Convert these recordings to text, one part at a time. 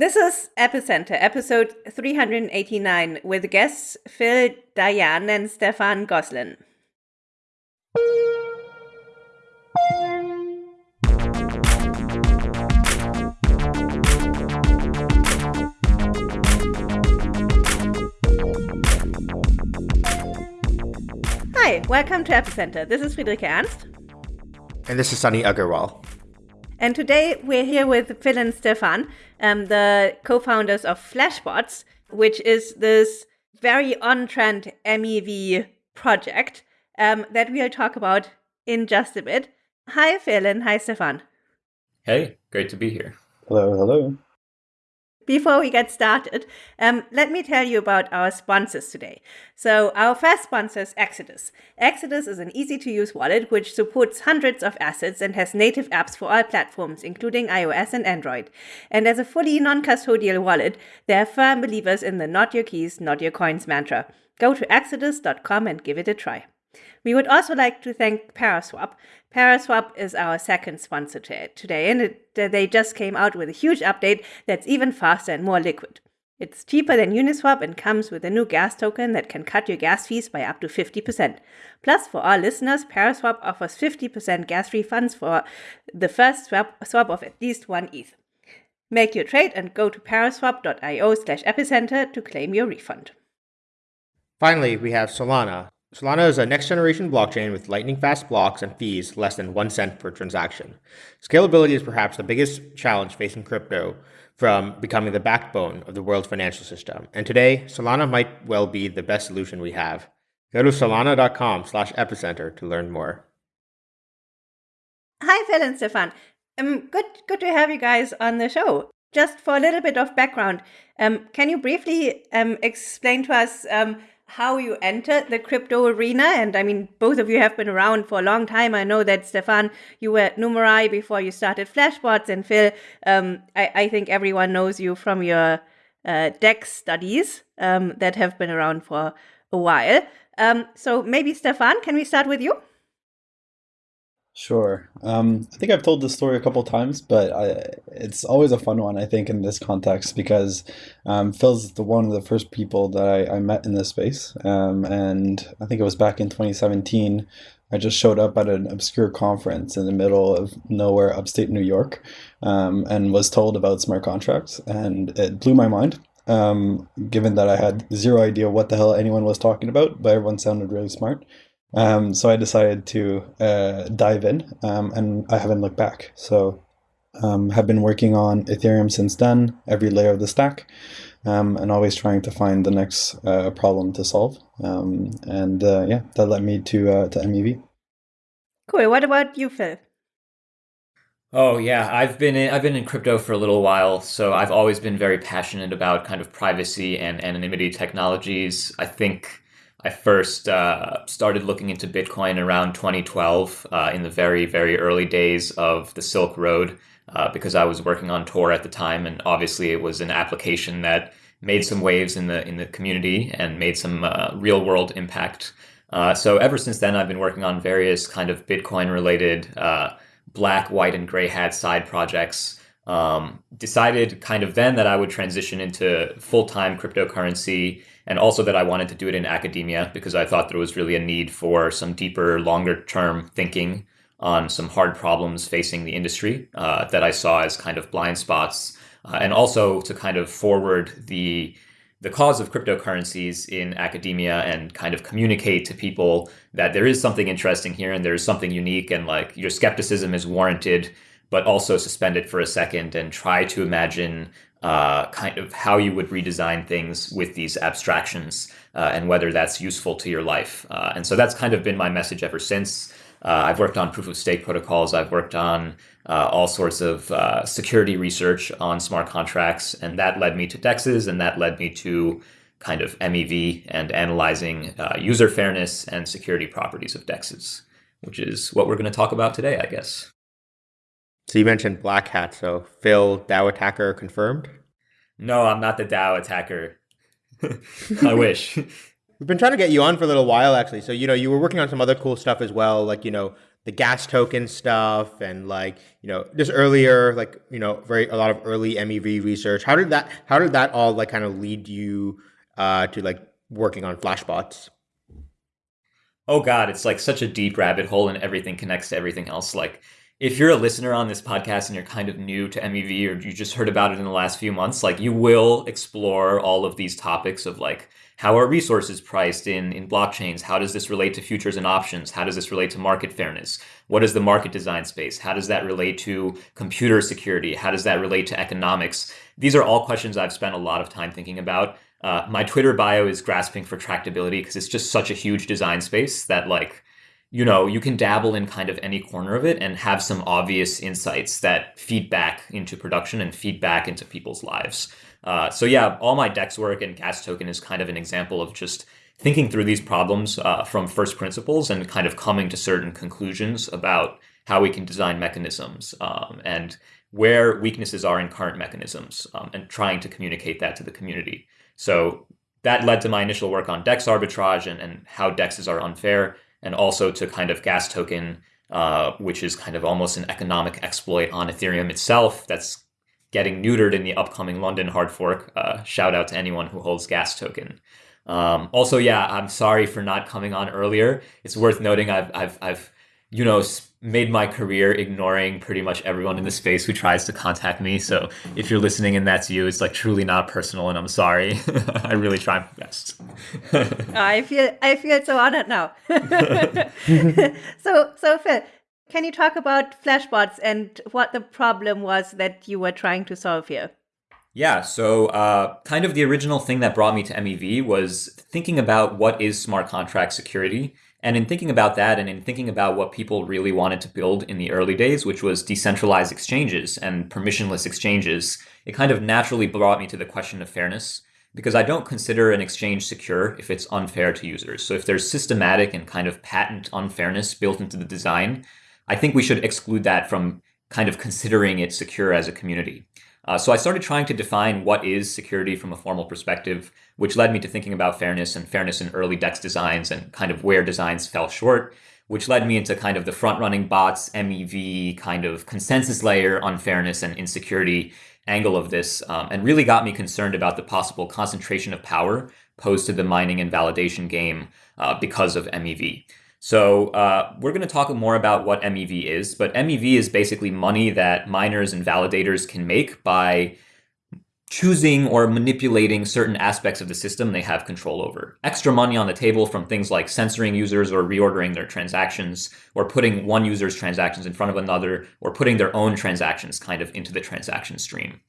This is Epicenter, episode 389, with guests Phil Daian and Stefan Gosselin. Hi, welcome to Epicenter. This is Friederike Ernst. And this is Sunny Aggarwal. And today we're here with Phil and Stefan, um, the co founders of Flashbots, which is this very on trend MEV project um, that we'll talk about in just a bit. Hi, Phil, and hi, Stefan. Hey, great to be here. Hello, hello. Before we get started, um, let me tell you about our sponsors today. So, our first sponsor is Exodus. Exodus is an easy to use wallet which supports hundreds of assets and has native apps for all platforms, including iOS and Android. And as a fully non custodial wallet, they are firm believers in the not your keys, not your coins mantra. Go to exodus.com and give it a try. We would also like to thank Paraswap. Paraswap is our second sponsor today, and it, they just came out with a huge update that's even faster and more liquid. It's cheaper than Uniswap and comes with a new gas token that can cut your gas fees by up to 50%. Plus, for our listeners, Paraswap offers 50% gas refunds for the first swap, swap of at least one ETH. Make your trade and go to paraswap.io slash epicenter to claim your refund. Finally, we have Solana, Solana is a next generation blockchain with lightning fast blocks and fees less than one cent per transaction. Scalability is perhaps the biggest challenge facing crypto from becoming the backbone of the world's financial system. And today, Solana might well be the best solution we have. Go to solana.com slash epicenter to learn more. Hi, Phil and Stefan. Um, good, good to have you guys on the show. Just for a little bit of background, um, can you briefly um, explain to us um, how you entered the crypto arena. And I mean, both of you have been around for a long time. I know that Stefan, you were at Numerai before you started Flashbots, and Phil, um, I, I, think everyone knows you from your uh, DEX studies um, that have been around for a while. Um, so maybe Stefan, can we start with you? Sure. Um, I think I've told this story a couple times, but I, it's always a fun one, I think, in this context because um, Phil's the one of the first people that I, I met in this space. Um, and I think it was back in 2017. I just showed up at an obscure conference in the middle of nowhere, upstate New York, um, and was told about smart contracts. And it blew my mind, um, given that I had zero idea what the hell anyone was talking about, but everyone sounded really smart. Um, so I decided to uh, dive in, um, and I haven't looked back. So um, have been working on Ethereum since then, every layer of the stack, um, and always trying to find the next uh, problem to solve. Um, and uh, yeah, that led me to uh, to MEV. Cool. What about you, Phil? Oh yeah, I've been in, I've been in crypto for a little while, so I've always been very passionate about kind of privacy and anonymity technologies. I think I first uh, started looking into Bitcoin around 2012 uh, in the very, very early days of the Silk Road uh, because I was working on Tor at the time, and obviously it was an application that made some waves in the in the community and made some uh, real world impact. Uh, so ever since then, I've been working on various kind of Bitcoin related uh, black, white, and gray hat side projects. Um, decided kind of then that I would transition into full time cryptocurrency and also that I wanted to do it in academia because I thought there was really a need for some deeper, longer term thinking on some hard problems facing the industry uh, that I saw as kind of blind spots, uh, and also to kind of forward the the cause of cryptocurrencies in academia and kind of communicate to people that there is something interesting here and there's something unique and like your skepticism is warranted but also suspend it for a second and try to imagine uh, kind of how you would redesign things with these abstractions uh, and whether that's useful to your life. Uh, and so that's kind of been my message ever since. Uh, I've worked on proof of stake protocols. I've worked on uh, all sorts of uh, security research on smart contracts, and that led me to DEXs, and that led me to kind of MEV and analyzing user fairness and security properties of DEXs, which is what we're going to talk about today, I guess. So you mentioned Black Hat. So Phil, DAO attacker confirmed? No, I'm not the DAO attacker. I wish. We've been trying to get you on for a little while, actually. So, you know, you were working on some other cool stuff as well, like, you know, the gas token stuff and like you know just earlier like you know very a lot of early MEV research. How did that how did that all like kind of lead you uh, to like working on flashbots? Oh God, it's like such a deep rabbit hole, and everything connects to everything else. Like if you're a listener on this podcast and you're kind of new to MEV or you just heard about it in the last few months, like you will explore all of these topics of like how are resources priced in, in blockchains? How does this relate to futures and options? How does this relate to market fairness? What is the market design space? How does that relate to computer security? How does that relate to economics? These are all questions I've spent a lot of time thinking about. Uh, my Twitter bio is grasping for tractability because it's just such a huge design space that like, you know, you can dabble in kind of any corner of it and have some obvious insights that feed back into production and feed back into people's lives. Uh, so yeah, all my DEX work and gas token is kind of an example of just thinking through these problems uh, from first principles and kind of coming to certain conclusions about how we can design mechanisms um, and where weaknesses are in current mechanisms um, and trying to communicate that to the community. So that led to my initial work on DEX arbitrage and, and how DEXs are unfair, and also to kind of gas token, uh, which is kind of almost an economic exploit on Ethereum itself that's getting neutered in the upcoming London hard fork. Uh, shout out to anyone who holds gas token. Um, also, yeah, I'm sorry for not coming on earlier. It's worth noting I've, I've, I've, you know, made my career ignoring pretty much everyone in the space who tries to contact me. So if you're listening and that's you, it's like truly not personal, and I'm sorry. I really try my best. I feel I feel so honored now. so so Phil, can you talk about flashbots and what the problem was that you were trying to solve here? Yeah, so uh, kind of the original thing that brought me to MEV was thinking about what is smart contract security. And in thinking about that and in thinking about what people really wanted to build in the early days, which was decentralized exchanges and permissionless exchanges, it kind of naturally brought me to the question of fairness because I don't consider an exchange secure if it's unfair to users. So if there's systematic and kind of patent unfairness built into the design, I think we should exclude that from kind of considering it secure as a community. Uh, so I started trying to define what is security from a formal perspective, which led me to thinking about fairness and fairness in early DEX designs and kind of where designs fell short, which led me into kind of the front running bots, MEV, kind of consensus layer, unfairness and insecurity angle of this, um, and really got me concerned about the possible concentration of power posed to the mining and validation game uh, because of MEV. So uh, we're going to talk more about what MEV is, but MEV is basically money that miners and validators can make by choosing or manipulating certain aspects of the system they have control over. Extra money on the table from things like censoring users or reordering their transactions, or putting one user's transactions in front of another, or putting their own transactions kind of into the transaction stream.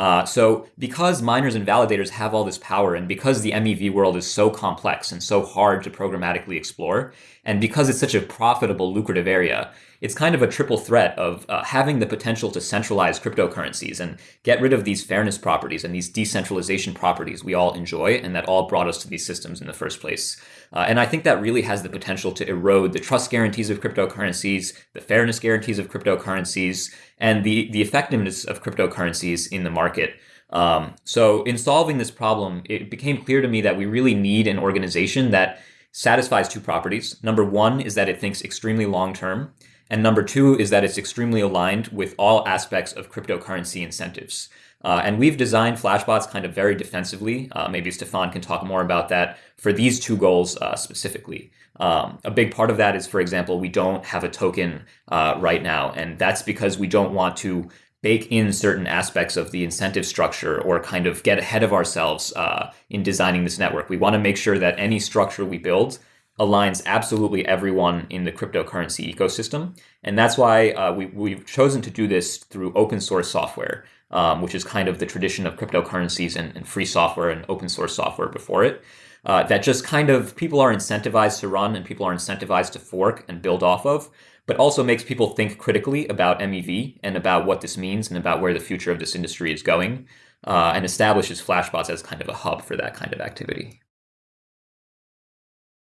Uh, so because miners and validators have all this power and because the MEV world is so complex and so hard to programmatically explore, and because it's such a profitable, lucrative area, it's kind of a triple threat of uh, having the potential to centralize cryptocurrencies and get rid of these fairness properties and these decentralization properties we all enjoy and that all brought us to these systems in the first place. Uh, and I think that really has the potential to erode the trust guarantees of cryptocurrencies, the fairness guarantees of cryptocurrencies, and the, the effectiveness of cryptocurrencies in the market. Um, so in solving this problem, it became clear to me that we really need an organization that satisfies two properties. Number one is that it thinks extremely long term. And number two is that it's extremely aligned with all aspects of cryptocurrency incentives. Uh, and we've designed Flashbots kind of very defensively. Uh, maybe Stefan can talk more about that for these two goals uh, specifically. Um, a big part of that is, for example, we don't have a token uh, right now. And that's because we don't want to bake in certain aspects of the incentive structure or kind of get ahead of ourselves uh, in designing this network. We want to make sure that any structure we build aligns absolutely everyone in the cryptocurrency ecosystem. And that's why uh, we, we've chosen to do this through open source software, um, which is kind of the tradition of cryptocurrencies and, and free software and open source software before it. Uh, that just kind of people are incentivized to run and people are incentivized to fork and build off of, but also makes people think critically about MEV and about what this means and about where the future of this industry is going, uh, and establishes Flashbots as kind of a hub for that kind of activity.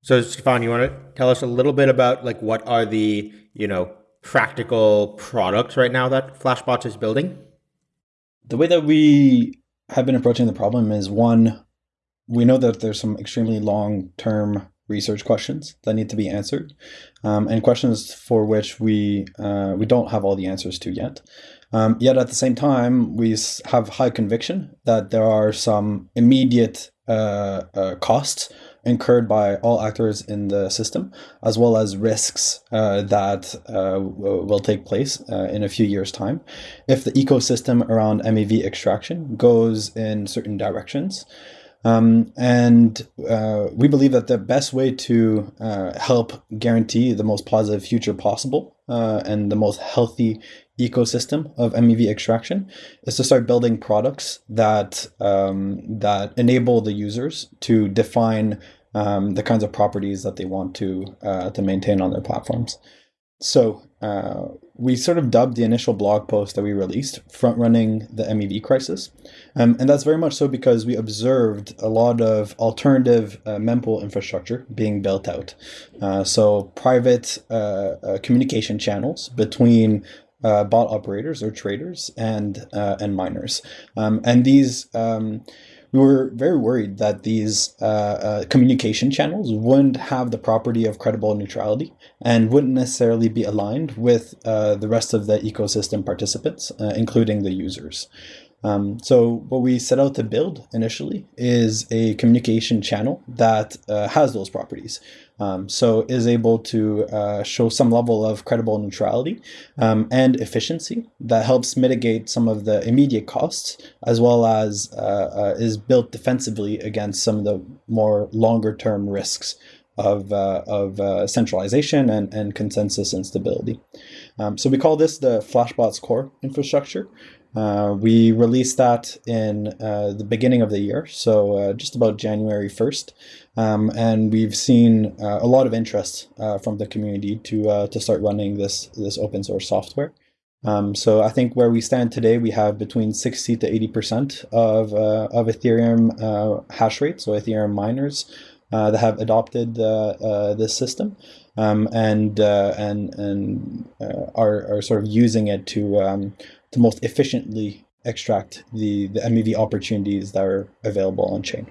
So, Stefan, you want to tell us a little bit about like what are the you know practical products right now that Flashbots is building? The way that we have been approaching the problem is one, we know that there's some extremely long term research questions that need to be answered, um, and questions for which we uh, we don't have all the answers to yet. Um, yet at the same time, we have high conviction that there are some immediate uh, uh, costs incurred by all actors in the system, as well as risks uh, that uh, will take place uh, in a few years' time if the ecosystem around MEV extraction goes in certain directions. Um, and uh, we believe that the best way to uh, help guarantee the most positive future possible uh, and the most healthy ecosystem of MEV extraction is to start building products that um, that enable the users to define um, the kinds of properties that they want to uh, to maintain on their platforms. So uh, we sort of dubbed the initial blog post that we released front running the MEV crisis. Um, and that's very much so because we observed a lot of alternative uh, mempool infrastructure being built out. Uh, so private uh, uh communication channels between uh, bot operators or traders and uh, and miners. Um, and these um, we were very worried that these uh, uh, communication channels wouldn't have the property of credible neutrality and wouldn't necessarily be aligned with uh, the rest of the ecosystem participants, uh, including the users. Um, so what we set out to build initially is a communication channel that uh, has those properties. Um, so is able to uh, show some level of credible neutrality um, and efficiency that helps mitigate some of the immediate costs, as well as uh, uh, is built defensively against some of the more longer term risks of, uh, of uh, centralization and, and consensus instability. Um, so we call this the Flashbots core infrastructure. Uh, we released that in uh, the beginning of the year, so uh, just about January 1st. Um, and we've seen uh, a lot of interest uh, from the community to, uh, to start running this, this open source software. Um, so I think where we stand today, we have between 60 to 80% of, of Ethereum hash rate, so Ethereum miners that have adopted this system. Um, and and and are, are sort of using it to um, to most efficiently extract the, the MEV opportunities that are available on chain.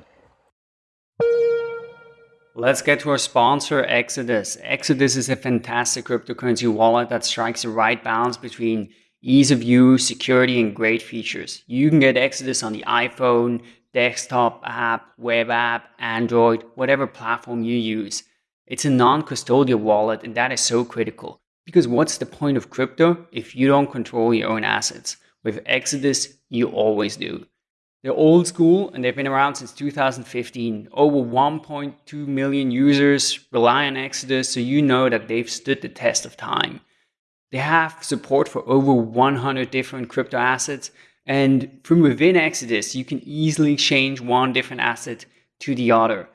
Let's get to our sponsor, Exodus. Exodus is a fantastic cryptocurrency wallet that strikes the right balance between ease of use, security, and great features. You can get Exodus on the iPhone, desktop app, web app, Android, whatever platform you use. It's a non custodial wallet, and that is so critical. Because what's the point of crypto if you don't control your own assets? With Exodus, you always do. They're old school and they've been around since 2015. Over 1.2 million users rely on Exodus, so you know that they've stood the test of time. They have support for over 100 different crypto assets, and from within Exodus, you can easily change one different asset to the other.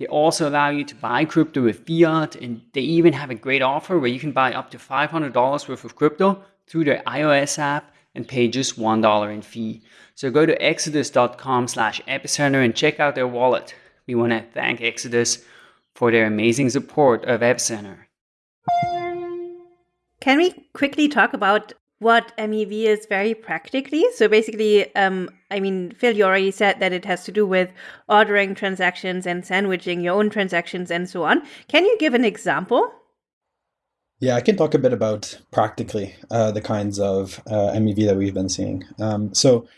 They also allow you to buy crypto with fiat, and they even have a great offer where you can buy up to $500 worth of crypto through their iOS app and pay just $1 in fee. So go to exodus.com slash epicenter and check out their wallet. We want to thank Exodus for their amazing support of Epicenter. Can we quickly talk about what MEV is very practically. So basically, um, I mean, Phil, you already said that it has to do with ordering transactions and sandwiching your own transactions and so on. Can you give an example? Yeah, I can talk a bit about practically uh, the kinds of uh, MEV that we've been seeing. Um, so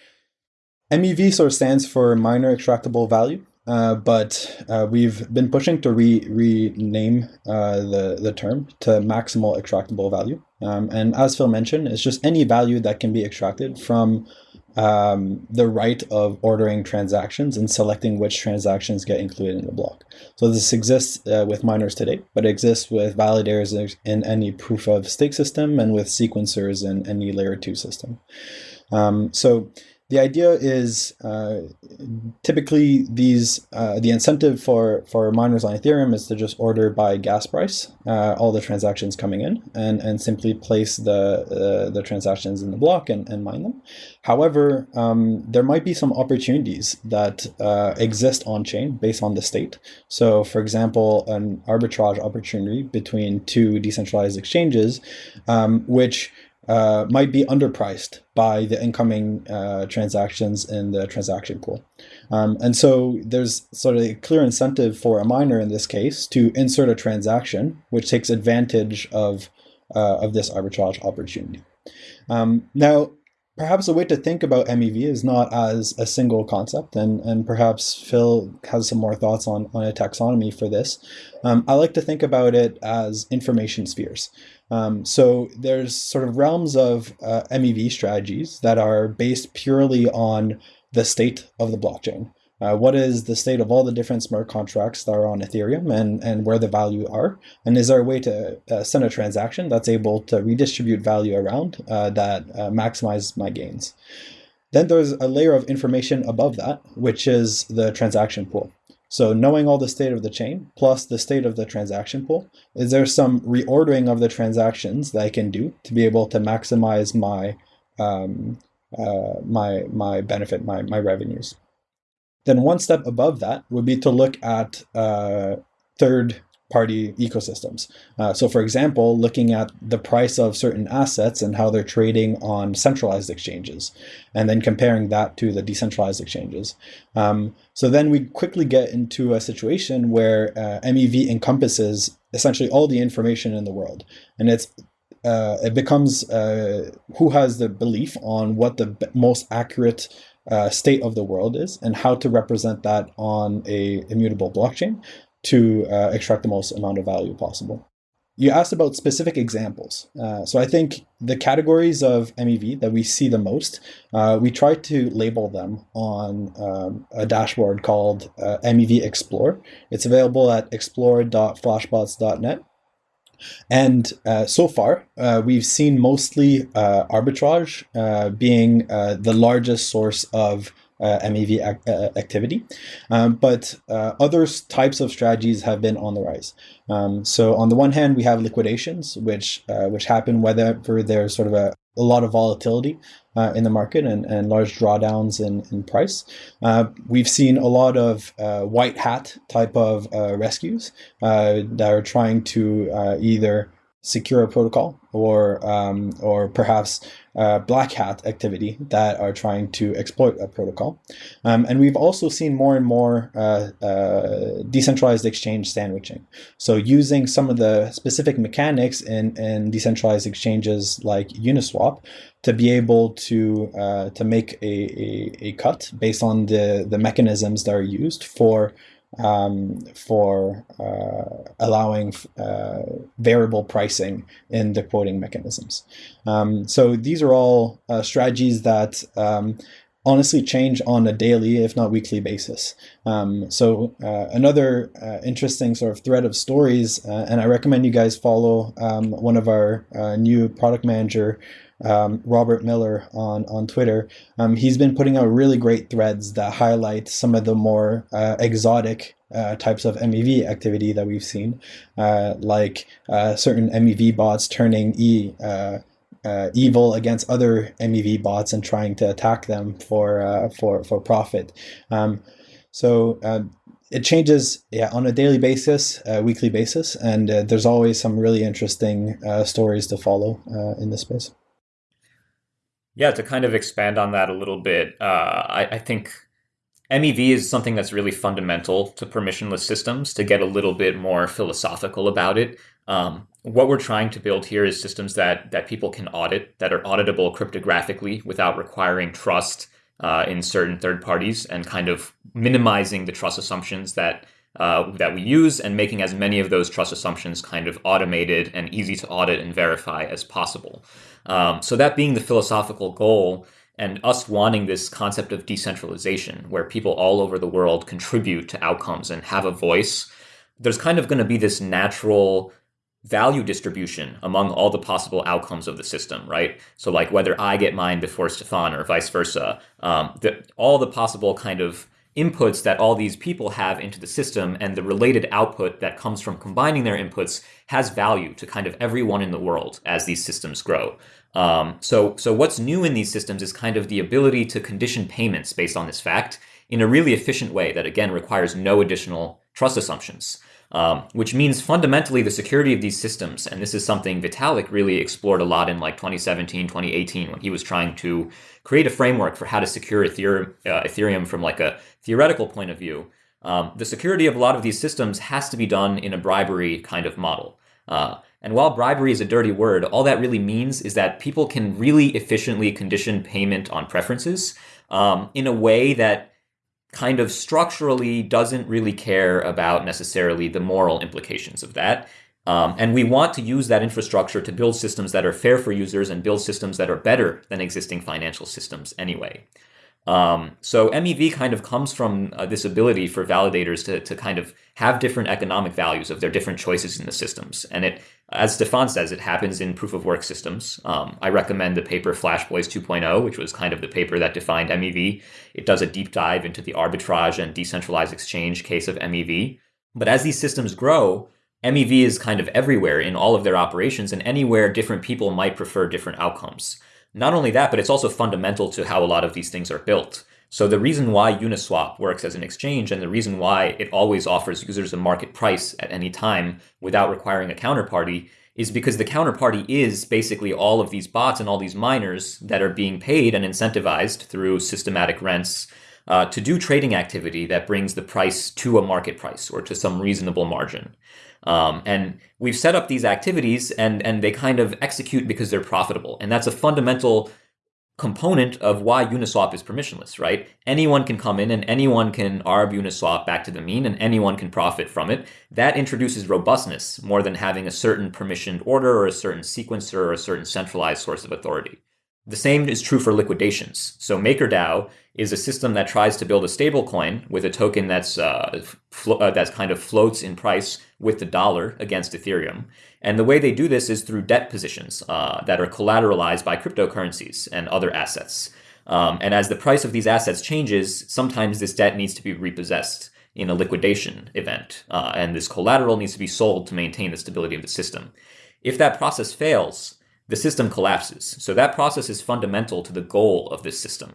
MEV sort of stands for miner extractable value. Uh, but uh, we've been pushing to re rename uh, the the term to maximal extractable value. Um, and as Phil mentioned, it's just any value that can be extracted from um, the right of ordering transactions and selecting which transactions get included in the block. So this exists uh, with miners today, but it exists with validators in any proof of stake system and with sequencers in any layer two system. Um, so the idea is uh, typically these uh, the incentive for for miners on Ethereum is to just order by gas price uh, all the transactions coming in and and simply place the uh, the transactions in the block and, and mine them. However, um, there might be some opportunities that uh, exist on chain based on the state. So, for example, an arbitrage opportunity between two decentralized exchanges, um, which uh, might be underpriced by the incoming uh, transactions in the transaction pool. Um, and so there's sort of a clear incentive for a miner in this case to insert a transaction which takes advantage of, uh, of this arbitrage opportunity. Um, now, perhaps a way to think about MEV is not as a single concept, and, and perhaps Phil has some more thoughts on, on a taxonomy for this. Um, I like to think about it as information spheres. Um, so there's sort of realms of uh, MEV strategies that are based purely on the state of the blockchain. Uh, what is the state of all the different smart contracts that are on Ethereum and, and where the value are? And is there a way to uh, send a transaction that's able to redistribute value around uh, that uh, maximize my gains? Then there's a layer of information above that, which is the transaction pool. So knowing all the state of the chain plus the state of the transaction pool, is there some reordering of the transactions that I can do to be able to maximize my um, uh, my my benefit, my my revenues? Then one step above that would be to look at uh, third party ecosystems. Uh, so for example, looking at the price of certain assets and how they're trading on centralized exchanges, and then comparing that to the decentralized exchanges. Um, so then we quickly get into a situation where uh, MEV encompasses essentially all the information in the world. And it's uh, it becomes uh, who has the belief on what the most accurate uh, state of the world is and how to represent that on a immutable blockchain to uh, extract the most amount of value possible. You asked about specific examples. Uh, so I think the categories of MEV that we see the most, uh, we try to label them on um, a dashboard called uh, MEV Explore. It's available at explore.flashbots.net. And uh, so far, uh, we've seen mostly uh, arbitrage uh, being uh, the largest source of MEV ac activity. Um, but other types of strategies have been on the rise. Um, so on the one hand, we have liquidations, which which happen whenever there's sort of a, a lot of volatility uh, in the market and, and large drawdowns in, in price. Uh, we've seen a lot of uh, white hat type of uh, rescues uh, that are trying to uh, either secure protocol or um, or perhaps black hat activity that are trying to exploit a protocol. Um, and we've also seen more and more uh, uh, decentralized exchange sandwiching. So using some of the specific mechanics in, in decentralized exchanges like Uniswap to be able to uh, to make a, a, a cut based on the, the mechanisms that are used for um, for uh, allowing uh, variable pricing in the quoting mechanisms. Um, so these are all uh, strategies that um, honestly change on a daily, if not weekly basis. Um, so uh, another uh, interesting sort of thread of stories, uh, and I recommend you guys follow um, one of our new product manager um, Robert Miller on on Twitter. Um, he's been putting out really great threads that highlight some of the more uh, exotic uh, types of MEV activity that we've seen, uh, like uh, certain MEV bots turning e. Uh, uh, evil against other MEV bots and trying to attack them for for for profit. Um, so it changes yeah on a daily basis, weekly basis, and there's always some really interesting stories to follow in this space. Yeah, to kind of expand on that a little bit, uh, I, I, think MEV is something that's really fundamental to permissionless systems. To get a little bit more philosophical about it, um, what we're trying to build here is systems that that people can audit, that are auditable cryptographically without requiring trust uh, in certain third parties, and kind of minimizing the trust assumptions that uh, that we use and making as many of those trust assumptions kind of automated and easy to audit and verify as possible. Um, so that being the philosophical goal and us wanting this concept of decentralization where people all over the world contribute to outcomes and have a voice, there's kind of going to be this natural value distribution among all the possible outcomes of the system, right? So like whether I get mine before Stefan or vice versa, um, the, all the possible kind of inputs that all these people have into the system and the related output that comes from combining their inputs has value to kind of everyone in the world as these systems grow. Um, so, so what's new in these systems is kind of the ability to condition payments based on this fact in a really efficient way that again requires no additional trust assumptions. um, which means fundamentally the security of these systems. And this is something Vitalik really explored a lot in like 2017, 2018, when he was trying to create a framework for how to secure Ethereum, uh, Ethereum from like a theoretical point of view. Um, the security of a lot of these systems has to be done in a bribery kind of model. Uh, and while bribery is a dirty word, all that really means is that people can really efficiently condition payment on preferences um, in a way that kind of structurally doesn't really care about necessarily the moral implications of that. Um, and we want to use that infrastructure to build systems that are fair for users and build systems that are better than existing financial systems anyway. Um, so MEV kind of comes from uh, this ability for validators to, to kind of have different economic values of their different choices in the systems. And it, as Stefan says, it happens in proof of work systems. Um, I recommend the paper Flash Boys 2.0, which was kind of the paper that defined MEV. It does a deep dive into the arbitrage and decentralized exchange case of MEV. But as these systems grow, MEV is kind of everywhere in all of their operations, and anywhere different people might prefer different outcomes. Not only that, but it's also fundamental to how a lot of these things are built. So the reason why Uniswap works as an exchange and the reason why it always offers users a market price at any time without requiring a counterparty is because the counterparty is basically all of these bots and all these miners that are being paid and incentivized through systematic rents uh, to do trading activity that brings the price to a market price or to some reasonable margin. Um, and we've set up these activities and, and they kind of execute because they're profitable. And that's a fundamental component of why Uniswap is permissionless, right? Anyone can come in and anyone can arb Uniswap back to the mean and anyone can profit from it. That introduces robustness more than having a certain permissioned order or a certain sequencer or a certain centralized source of authority. The same is true for liquidations. So MakerDAO is a system that tries to build a stablecoin with a token that's uh, uh, that's kind of floats in price with the dollar against Ethereum. And the way they do this is through debt positions uh, that are collateralized by cryptocurrencies and other assets. Um, and as the price of these assets changes, sometimes this debt needs to be repossessed in a liquidation event, uh, and this collateral needs to be sold to maintain the stability of the system. If that process fails, the system collapses. So that process is fundamental to the goal of this system.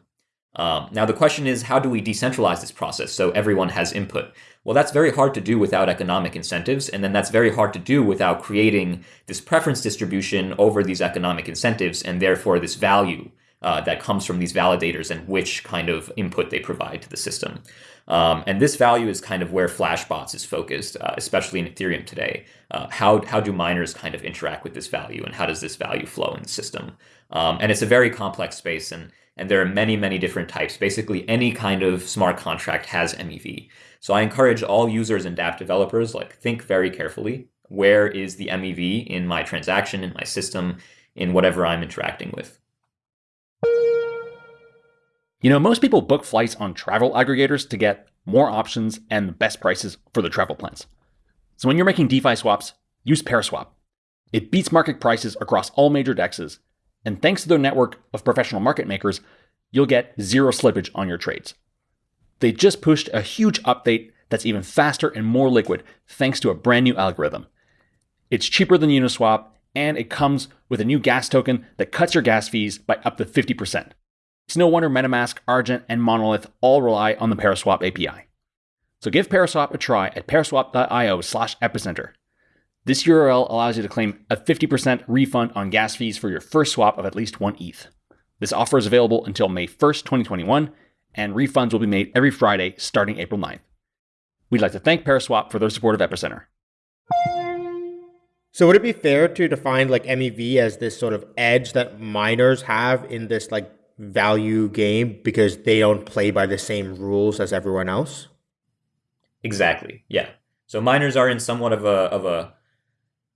Um, now, the question is, how do we decentralize this process so everyone has input? Well, that's very hard to do without economic incentives, and then that's very hard to do without creating this preference distribution over these economic incentives, and therefore this value uh, that comes from these validators and which kind of input they provide to the system. Um, and this value is kind of where Flashbots is focused, uh, especially in Ethereum today. Uh, how, how do miners kind of interact with this value and how does this value flow in the system? Um, and it's a very complex space and, and there are many, many different types. Basically, any kind of smart contract has MEV. So I encourage all users and dApp developers, like think very carefully. Where is the MEV in my transaction, in my system, in whatever I'm interacting with? You know, most people book flights on travel aggregators to get more options and the best prices for the travel plans. So when you're making DeFi swaps, use Paraswap. It beats market prices across all major dexes, and thanks to their network of professional market makers, you'll get zero slippage on your trades. They just pushed a huge update that's even faster and more liquid thanks to a brand new algorithm. It's cheaper than Uniswap, and it comes with a new gas token that cuts your gas fees by up to 50%. It's no wonder MetaMask, Argent, and Monolith all rely on the Paraswap API. So give Paraswap a try at paraswap.io slash epicenter. This URL allows you to claim a 50% refund on gas fees for your first swap of at least one ETH. This offer is available until May 1st, 2021, and refunds will be made every Friday starting April 9th. We'd like to thank Paraswap for their support of Epicenter. So would it be fair to define like MEV as this sort of edge that miners have in this like value game because they don't play by the same rules as everyone else? Exactly. Yeah. So miners are in somewhat of a of a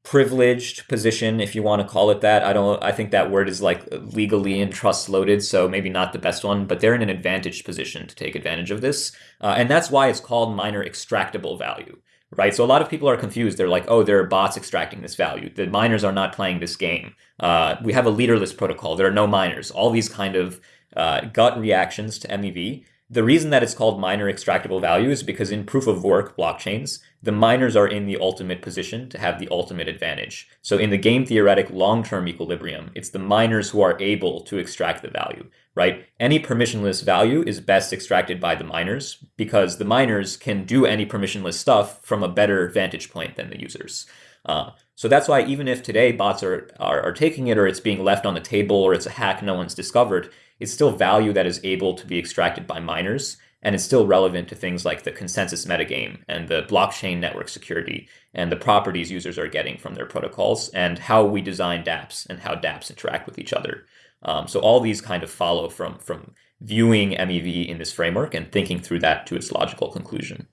privileged position, if you want to call it that. I don't. I think that word is like legally and trust loaded, so maybe not the best one. But they're in an advantaged position to take advantage of this, uh, and that's why it's called miner extractable value right? So a lot of people are confused. They're like, oh, there are bots extracting this value. The miners are not playing this game. Uh, we have a leaderless protocol. There are no miners. All these kind of uh, gut reactions to MEV The reason that it's called miner extractable value is because in proof of work blockchains, the miners are in the ultimate position to have the ultimate advantage. So in the game theoretic long-term equilibrium, it's the miners who are able to extract the value, right? Any permissionless value is best extracted by the miners because the miners can do any permissionless stuff from a better vantage point than the users. Uh, so that's why even if today bots are, are, are taking it or it's being left on the table or it's a hack no one's discovered, it's still value that is able to be extracted by miners and it's still relevant to things like the consensus metagame and the blockchain network security and the properties users are getting from their protocols and how we design dApps and how dApps interact with each other. Um, so all these kind of follow from from viewing MEV in this framework and thinking through that to its logical conclusion.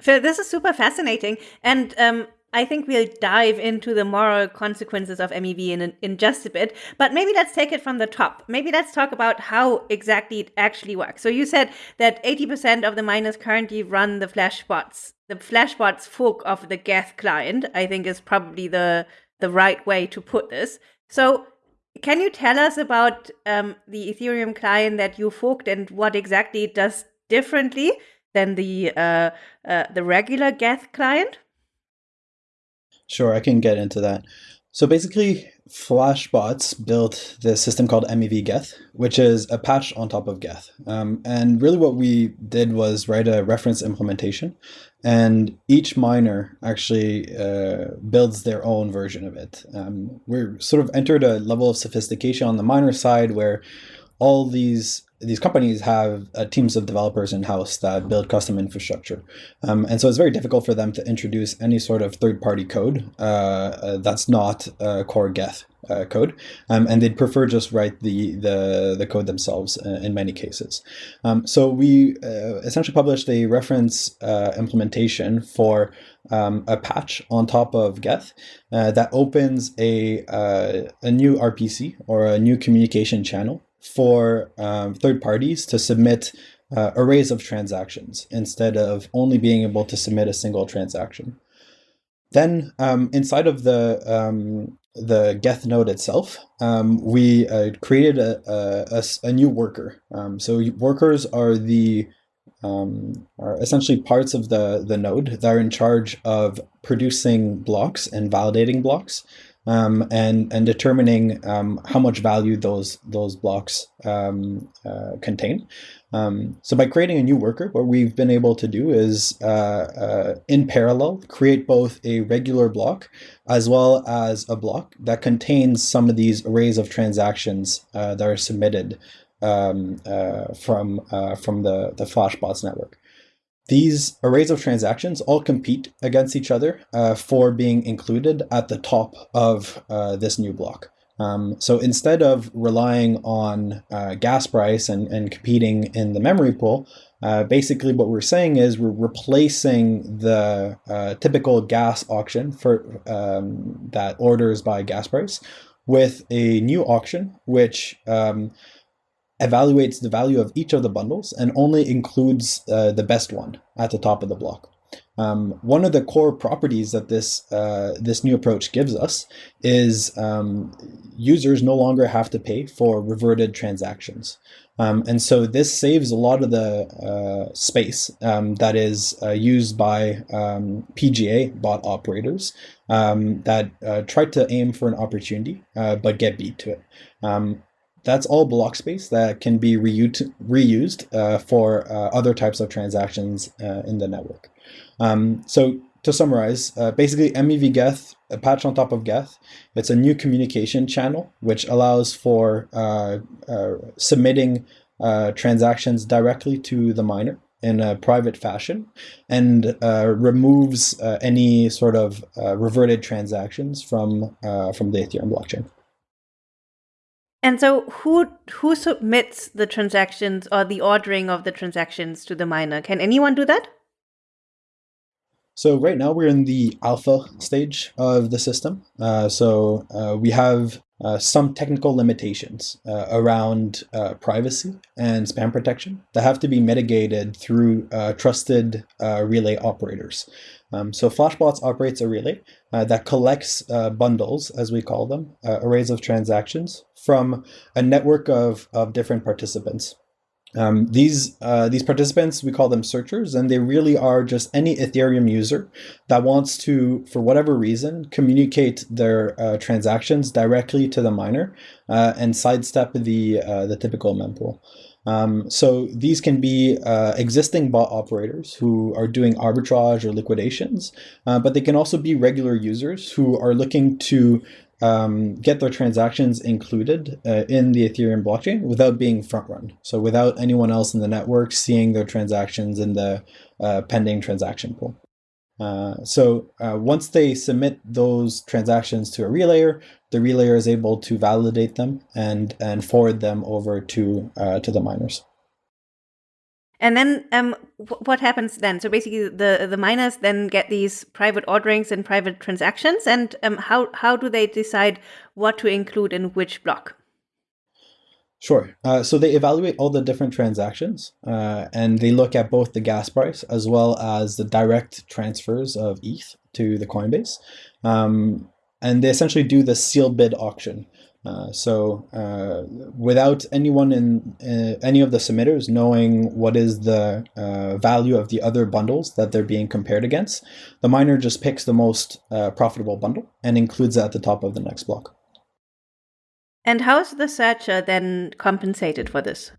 Phil, this is super fascinating. And um, I think we'll dive into the moral consequences of MEV in, in just a bit, but maybe let's take it from the top. Maybe let's talk about how exactly it actually works. So you said that 80% of the miners currently run the Flashbots. The Flashbots fork of the Geth client, I think is probably the, the right way to put this. So can you tell us about um, the Ethereum client that you forked and what exactly it does differently than the, uh, uh, the regular Geth client? Sure, I can get into that. So basically, Flashbots built this system called MEV Geth, which is a patch on top of Geth. Um, and really what we did was write a reference implementation, and each miner actually uh, builds their own version of it. Um, we're sort of entered a level of sophistication on the miner side where all these these companies have uh, teams of developers in house that build custom infrastructure, um, and so it's very difficult for them to introduce any sort of third party code uh, uh, that's not uh, core Geth uh, code, um, and they'd prefer just write the the, the code themselves in many cases. Um, so we essentially published a reference implementation for um, a patch on top of Geth that opens a a new RPC or a new communication channel for um, third parties to submit uh, arrays of transactions instead of only being able to submit a single transaction. Then um, inside of the um, the Geth node itself, um, we uh, created a, a, a, new worker. Um, so workers are the um, are essentially parts of the, the node that are in charge of producing blocks and validating blocks um, and and determining um, how much value those those blocks um, uh, contain. Um, so by creating a new worker, what we've been able to do is uh, uh, in parallel create both a regular block as well as a block that contains some of these arrays of transactions uh, that are submitted um, uh, from uh, from the the Flashbots network. These arrays of transactions all compete against each other uh, for being included at the top of uh, this new block. Um, so instead of relying on uh, gas price and, and competing in the memory pool, uh, basically what we're saying is we're replacing the uh, typical gas auction for um, that orders by gas price with a new auction, which um, evaluates the value of each of the bundles and only includes uh, the best one at the top of the block. Um, one of the core properties that this uh, this new approach gives us is um, users no longer have to pay for reverted transactions. Um, and so this saves a lot of the uh, space um, that is uh, used by um, PGA bot operators um, that uh, try to aim for an opportunity uh, but get beat to it. That's all block space that can be reused, reused uh, for uh, other types of transactions uh, in the network. Um, so to summarize, uh, basically MEV Geth, a patch on top of Geth, it's a new communication channel which allows for uh, uh, submitting transactions directly to the miner in a private fashion and removes any sort of reverted transactions from, from the Ethereum blockchain. And so who who submits the transactions or the ordering of the transactions to the miner? Can anyone do that? So right now we're in the alpha stage of the system. Uh, so uh, we have uh, some technical limitations uh, around uh, privacy and spam protection that have to be mitigated through uh, trusted relay operators. Um, so Flashbots operates a relay uh, that collects uh, bundles, as we call them, uh, arrays of transactions from a network of, of different participants. Um, these uh, these participants we call them searchers, and they really are just any Ethereum user that wants to, for whatever reason, communicate their uh, transactions directly to the miner uh, and sidestep the the typical mempool. Um, so these can be uh, existing bot operators who are doing arbitrage or liquidations, uh, but they can also be regular users who are looking to um, get their transactions included uh, in the Ethereum blockchain without being front run. So without anyone else in the network seeing their transactions in the uh, pending transaction pool. Uh, so uh, once they submit those transactions to a relayer, the relayer is able to validate them and and forward them over to uh, to the miners. And then um, what happens then? So basically, the the miners then get these private orderings and private transactions, and um, how how do they decide what to include in which block? Sure. Uh, so they evaluate all the different transactions, uh, and they look at both the gas price as well as the direct transfers of ETH to the Coinbase, um, and they essentially do the seal bid auction. Uh, so uh, without anyone in uh, any of the submitters knowing what is the uh, value of the other bundles that they're being compared against, the miner just picks the most uh, profitable bundle and includes it at the top of the next block. And how is the searcher then compensated for this?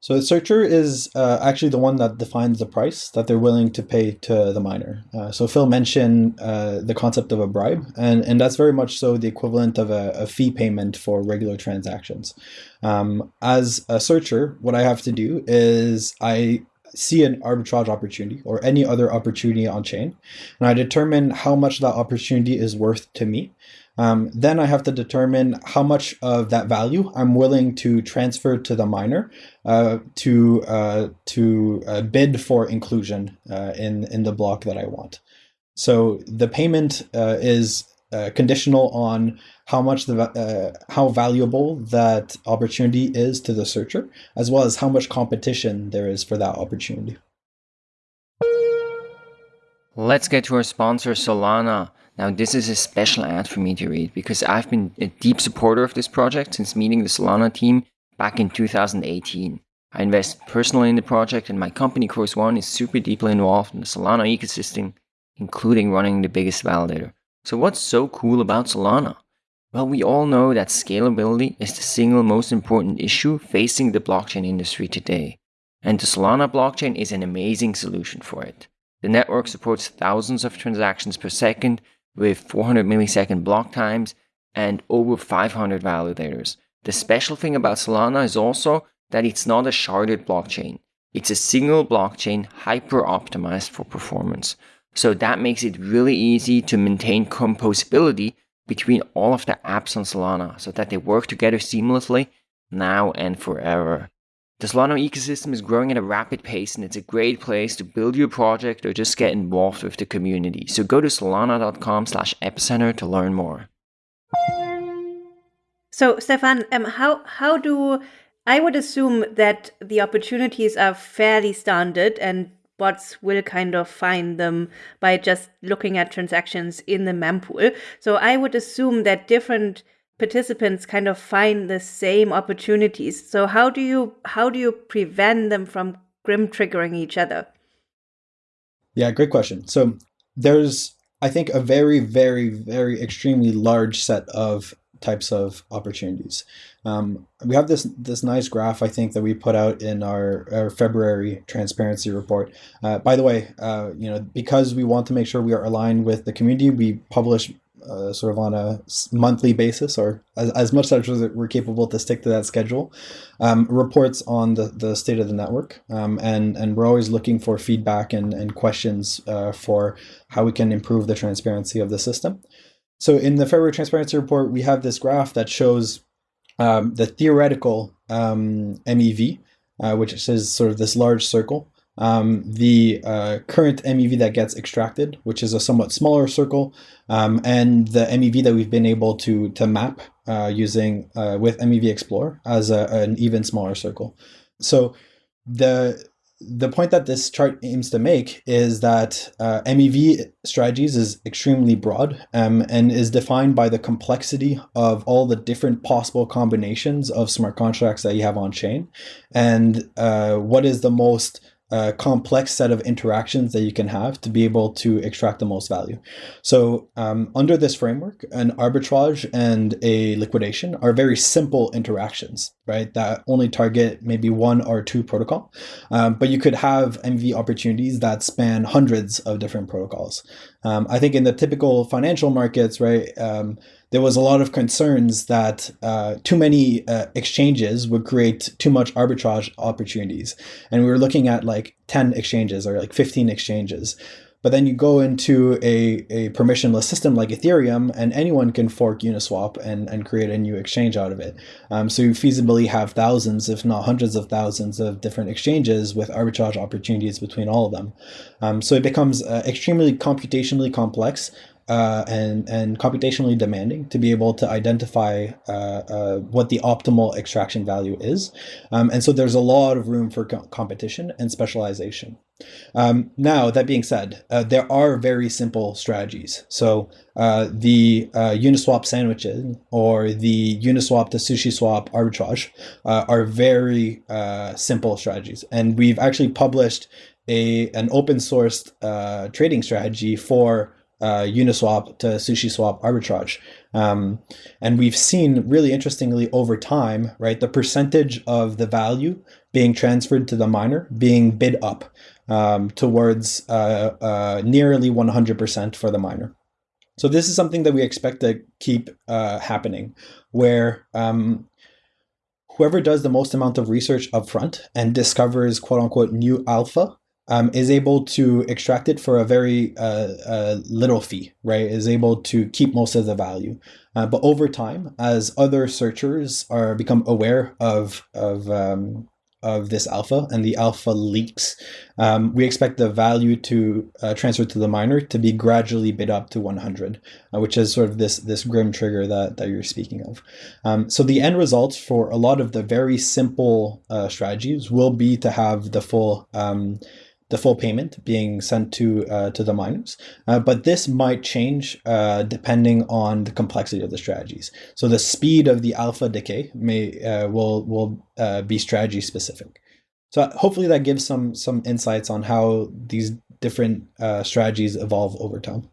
So the searcher is uh, actually the one that defines the price that they're willing to pay to the miner. Uh, so Phil mentioned uh, the concept of a bribe, and, and that's very much so the equivalent of a, a fee payment for regular transactions. Um, as a searcher, what I have to do is I see an arbitrage opportunity or any other opportunity on chain, and I determine how much that opportunity is worth to me. Um, then I have to determine how much of that value I'm willing to transfer to the miner uh, to uh, to uh, bid for inclusion uh, in in the block that I want. So the payment uh, is uh, conditional on how much the how valuable that opportunity is to the searcher, as well as how much competition there is for that opportunity. Let's get to our sponsor, Solana. Now, this is a special ad for me to read because I've been a deep supporter of this project since meeting the Solana team back in 2018. I invest personally in the project, and my company, Chorus One, is super deeply involved in the Solana ecosystem, including running the biggest validator. So, what's so cool about Solana? Well, we all know that scalability is the single most important issue facing the blockchain industry today. And the Solana blockchain is an amazing solution for it. The network supports thousands of transactions per second with 400 millisecond block times and over 500 validators. The special thing about Solana is also that it's not a sharded blockchain. It's a single blockchain hyper optimized for performance. So that makes it really easy to maintain composability between all of the apps on Solana so that they work together seamlessly now and forever. The Solana ecosystem is growing at a rapid pace and it's a great place to build your project or just get involved with the community. So go to solana.com slash epicenter to learn more. So Stefan, um, how how do I would assume that the opportunities are fairly standard and bots will kind of find them by just looking at transactions in the mempool. So I would assume that different participants kind of find the same opportunities. So how do you how do you prevent them from grim triggering each other? Yeah, great question. So there's I think a very very very extremely large set of types of opportunities. Um, we have this this nice graph I think that we put out in our, our February transparency report. Uh, by the way, uh, you know because we want to make sure we are aligned with the community, we publish uh, sort of on a monthly basis or as, as much as we're capable to stick to that schedule um, reports on the, the state of the network um, and and we're always looking for feedback and, and questions uh, for how we can improve the transparency of the system. So in the February transparency report we have this graph that shows um, the theoretical um, MEV uh, which is sort of this large circle um, the uh, current MEV that gets extracted, which is a somewhat smaller circle, um, and the MEV that we've been able to to map uh, using uh, with MEV Explorer as a, an even smaller circle. So the the point that this chart aims to make is that uh, MEV strategies is extremely broad um, and is defined by the complexity of all the different possible combinations of smart contracts that you have on chain and uh, what is the most a complex set of interactions that you can have to be able to extract the most value. So um, under this framework, an arbitrage and a liquidation are very simple interactions, right? That only target maybe one or two protocol, um, but you could have MEV opportunities that span hundreds of different protocols. Um, I think in the typical financial markets, right, um, there was a lot of concerns that uh, too many uh, exchanges would create too much arbitrage opportunities. And we were looking at like 10 exchanges or like 15 exchanges. But then you go into a, a permissionless system like Ethereum, and anyone can fork Uniswap and, and create a new exchange out of it. Um, so you feasibly have thousands, if not hundreds of thousands, of different exchanges with arbitrage opportunities between all of them. Um, so it becomes uh, extremely computationally complex uh, and and computationally demanding to be able to identify uh, uh, what the optimal extraction value is. Um, and so there's a lot of room for co competition and specialization. Um, now, that being said, uh, there are very simple strategies. So uh, the uh, Uniswap sandwiches or the Uniswap to SushiSwap arbitrage are very simple strategies. And we've actually published a an open sourced trading strategy for uh, Uniswap to SushiSwap arbitrage. Um, and we've seen really interestingly over time, right, the percentage of the value being transferred to the miner being bid up um, towards uh, uh, nearly 100% for the miner. So this is something that we expect to keep uh, happening, where um, whoever does the most amount of research upfront and discovers quote unquote new alpha um, is able to extract it for a very uh, uh, little fee, right? Is able to keep most of the value. Uh, but over time, as other searchers are become aware of of um, of this alpha and the alpha leaks, um, we expect the value to uh, transfer to the miner to be gradually bid up to 100, uh, which is sort of this this grim trigger that, that you're speaking of. Um, so the end results for a lot of the very simple uh, strategies will be to have the full um, the full payment being sent to uh, to the miners. Uh, but this might change uh, depending on the complexity of the strategies. So the speed of the alpha decay may uh, will will uh, be strategy specific. So hopefully that gives some some insights on how these different uh, strategies evolve over time.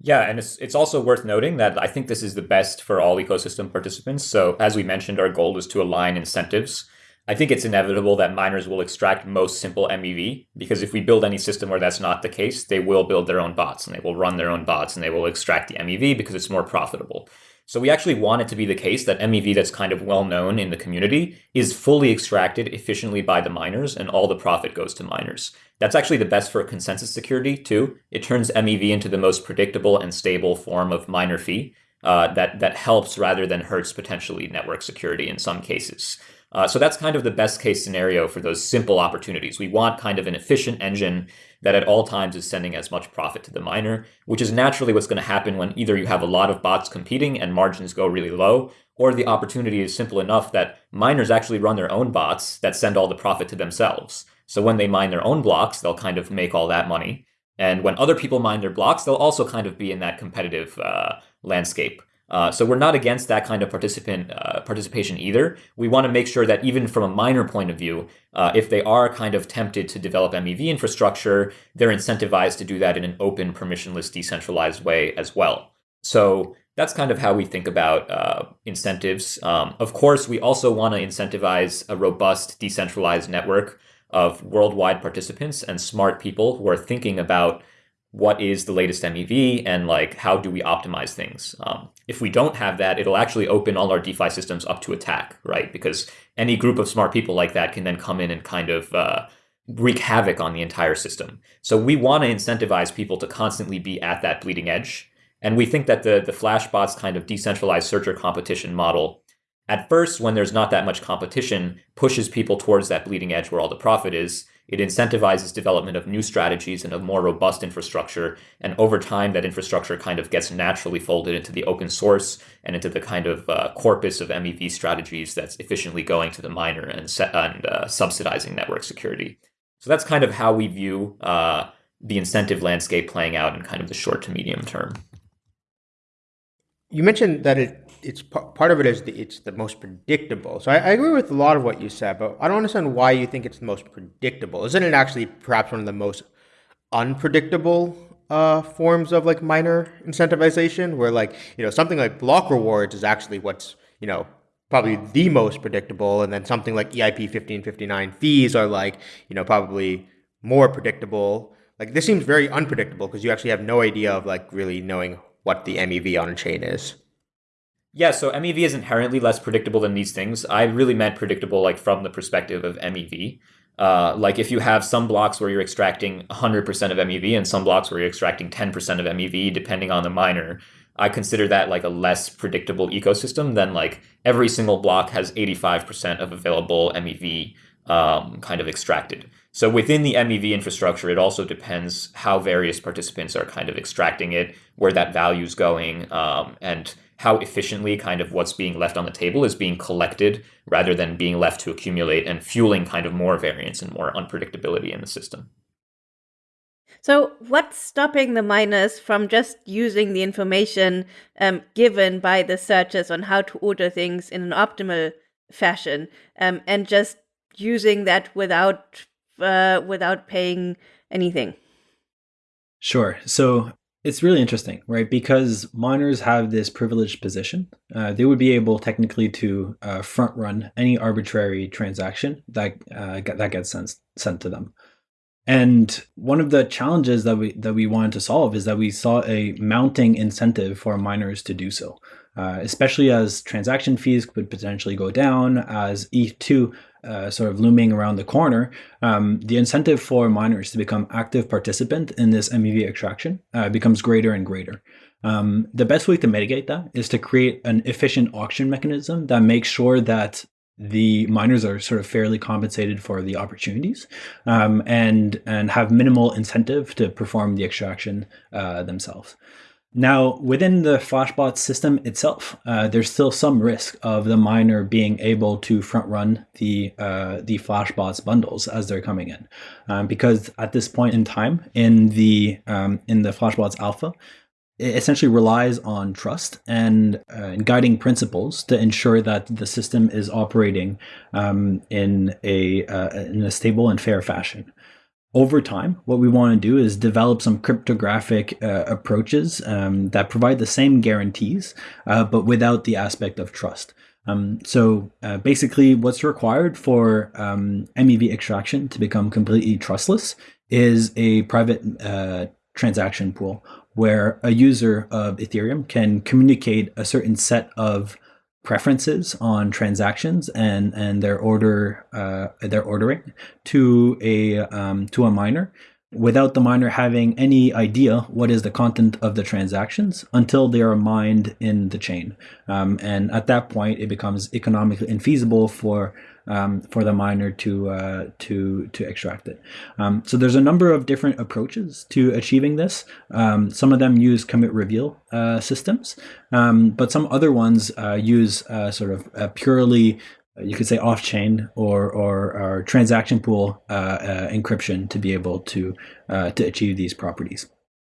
Yeah, and it's it's also worth noting that I think this is the best for all ecosystem participants. So as we mentioned, our goal is to align incentives I think it's inevitable that miners will extract most simple MEV because if we build any system where that's not the case, they will build their own bots and they will run their own bots and they will extract the MEV because it's more profitable. So we actually want it to be the case that MEV that's kind of well known in the community is fully extracted efficiently by the miners and all the profit goes to miners. That's actually the best for consensus security too. It turns MEV into the most predictable and stable form of miner fee uh, that, that helps rather than hurts potentially network security in some cases. Uh, so that's kind of the best case scenario for those simple opportunities. We want kind of an efficient engine that at all times is sending as much profit to the miner, which is naturally what's going to happen when either you have a lot of bots competing and margins go really low, or the opportunity is simple enough that miners actually run their own bots that send all the profit to themselves. So when they mine their own blocks, they'll kind of make all that money. And when other people mine their blocks, they'll also kind of be in that competitive uh, landscape. Uh, so we're not against that kind of participant uh, participation either. We want to make sure that even from a miner point of view, uh, if they are kind of tempted to develop MEV infrastructure, they're incentivized to do that in an open, permissionless, decentralized way as well. So that's kind of how we think about uh, incentives. Um, of course, we also want to incentivize a robust, decentralized network of worldwide participants and smart people who are thinking about what is the latest MEV and like how do we optimize things. Um, if we don't have that, it'll actually open all our DeFi systems up to attack, right? Because any group of smart people like that can then come in and kind of uh, wreak havoc on the entire system. So we want to incentivize people to constantly be at that bleeding edge. And we think that the, the Flashbots kind of decentralized searcher competition model, at first, when there's not that much competition, pushes people towards that bleeding edge where all the profit is. It incentivizes development of new strategies and of more robust infrastructure. And over time, that infrastructure kind of gets naturally folded into the open source and into the kind of uh, corpus of MEV strategies that's efficiently going to the miner and, and uh, subsidizing network security. So that's kind of how we view uh, the incentive landscape playing out in kind of the short to medium term. You mentioned that it it's part of it is the, it's the most predictable. So I, I, agree with a lot of what you said, but I don't understand why you think it's the most predictable. Isn't it actually perhaps one of the most unpredictable uh, forms of like miner incentivization, where like you know something like block rewards is actually what's you know probably the most predictable, and then something like EIP fifteen fifty nine fees are like you know probably more predictable. Like this seems very unpredictable because you actually have no idea of like really knowing what the MEV on a chain is. Yeah, so MEV is inherently less predictable than these things. I really meant predictable like from the perspective of MEV. Uh, like if you have some blocks where you're extracting 100% of MEV and some blocks where you're extracting 10% of MEV, depending on the miner, I consider that like a less predictable ecosystem than like every single block has 85% of available MEV um, kind of extracted. So within the MEV infrastructure, it also depends how various participants are kind of extracting it, where that value is going, um, and how efficiently kind of what's being left on the table is being collected rather than being left to accumulate and fueling kind of more variance and more unpredictability in the system. So, what's stopping the miners from just using the information um, given by the searchers on how to order things in an optimal fashion um, and just using that without uh, without paying anything? Sure. So it's really interesting, right? Because miners have this privileged position. Uh, they would be able technically to uh, front run any arbitrary transaction that uh, that gets sent sent to them. And one of the challenges that we that we wanted to solve is that we saw a mounting incentive for miners to do so, uh, especially as transaction fees could potentially go down as ETH2 uh, sort of looming around the corner, um, the incentive for miners to become active participant in this MEV extraction uh, becomes greater and greater. Um, the best way to mitigate that is to create an efficient auction mechanism that makes sure that the miners are sort of fairly compensated for the opportunities um, and and have minimal incentive to perform the extraction uh, themselves. Now, within the Flashbot system itself, uh, there's still some risk of the miner being able to front run the uh, the Flashbots bundles as they're coming in, um, because at this point in time in the um, in the Flashbots alpha, it essentially relies on trust and uh, guiding principles to ensure that the system is operating um, in a uh, in a stable and fair fashion over time, what we want to do is develop some cryptographic uh, approaches um, that provide the same guarantees, uh, but without the aspect of trust. Um, so uh, basically, what's required for um, MEV extraction to become completely trustless is a private uh, transaction pool where a user of Ethereum can communicate a certain set of preferences on transactions and and their order uh, their ordering to a um, to a miner without the miner having any idea what is the content of the transactions until they are mined in the chain. Um, and at that point it becomes economically infeasible for um, for the miner to uh, to to extract it. Um, so there's a number of different approaches to achieving this. Um, some of them use commit reveal uh, systems, um, but some other ones uh, use uh, sort of purely you could say off-chain or, or, or transaction pool uh, uh, encryption to be able to to achieve these properties.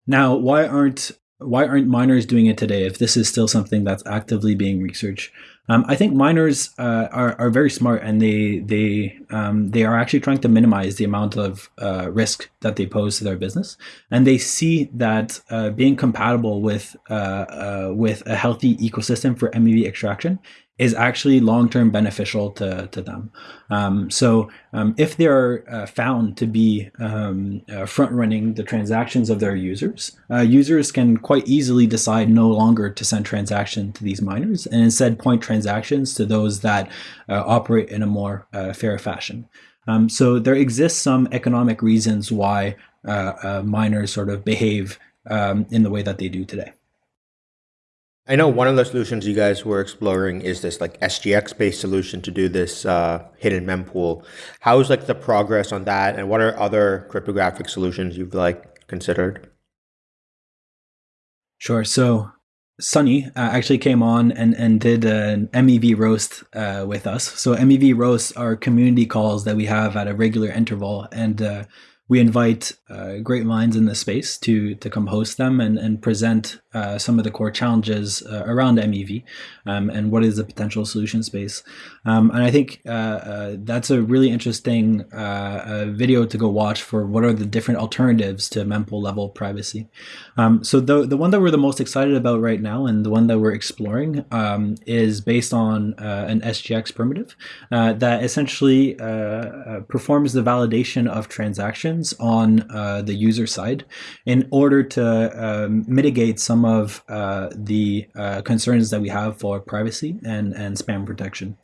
Now, why aren't why aren't miners doing it today if this is still something that's actively being researched? Um, I think miners uh, are, are very smart and they they um, they are actually trying to minimize the amount of uh, risk that they pose to their business, and they see that uh, being compatible with uh, uh, with a healthy ecosystem for MEV extraction is actually long-term beneficial to, to them. Um, so um, if they're uh, found to be um, uh, front-running the transactions of their users, uh, users can quite easily decide no longer to send transaction to these miners and instead point transactions to those that uh, operate in a more uh, fair fashion. Um, so there exists some economic reasons why uh, miners sort of behave um, in the way that they do today. I know one of the solutions you guys were exploring is this like SGX based solution to do this uh, hidden mempool. How's like the progress on that, and what are other cryptographic solutions you've like considered? Sure. So Sunny uh, actually came on and, and did an MEV roast uh, with us. So MEV roasts are community calls that we have at a regular interval, and uh, we invite uh, great minds in the space to to come host them and, and present uh, some of the core challenges uh, around MEV um, and what is the potential solution space. Um, and I think uh, uh, that's a really interesting uh, video to go watch for what are the different alternatives to mempool level privacy. Um, so the, the one that we're the most excited about right now and the one that we're exploring um, is based on an SGX primitive that essentially performs the validation of transactions on the user side in order to um, mitigate some of uh, the uh, concerns that we have for privacy and, and spam protection.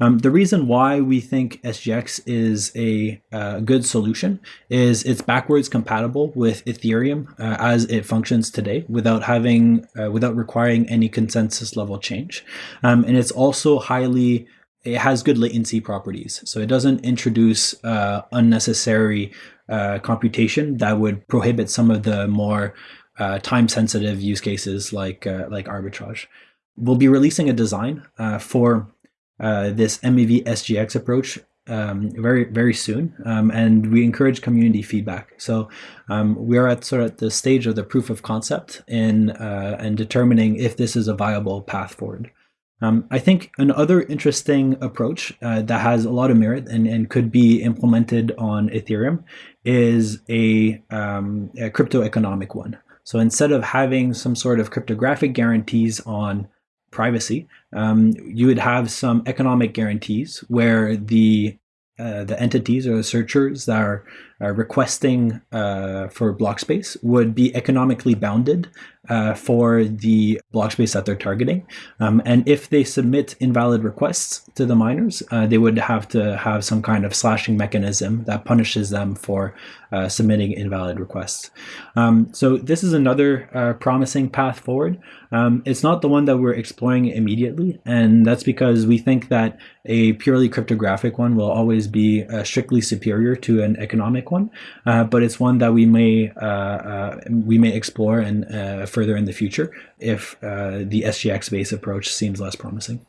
Um, the reason why we think SGX is a uh, good solution is it's backwards compatible with Ethereum uh, as it functions today without having, uh, without requiring any consensus level change. Um, and it's also highly it has good latency properties. So it doesn't introduce uh, unnecessary uh, computation that would prohibit some of the more uh, time sensitive use cases like uh, like arbitrage. We'll be releasing a design uh, for uh, this MEV SGX approach um, very very soon, um, and we encourage community feedback. So um, we are at sort of the stage of the proof of concept in and determining if this is a viable path forward. Um, I think another interesting approach uh, that has a lot of merit and, and could be implemented on Ethereum is a, um, a crypto economic one. So instead of having some sort of cryptographic guarantees on privacy, um, you would have some economic guarantees where the uh, the entities or the searchers that are, are requesting uh, for block space would be economically bounded uh, for the block space that they're targeting. Um, and if they submit invalid requests to the miners, uh, they would have to have some kind of slashing mechanism that punishes them for uh, submitting invalid requests. Um, so this is another uh, promising path forward. Um, it's not the one that we're exploring immediately, and that's because we think that a purely cryptographic one will always be uh, strictly superior to an economic one, uh, but it's one that we may we may explore and further in the future if uh, the SGX based approach seems less promising.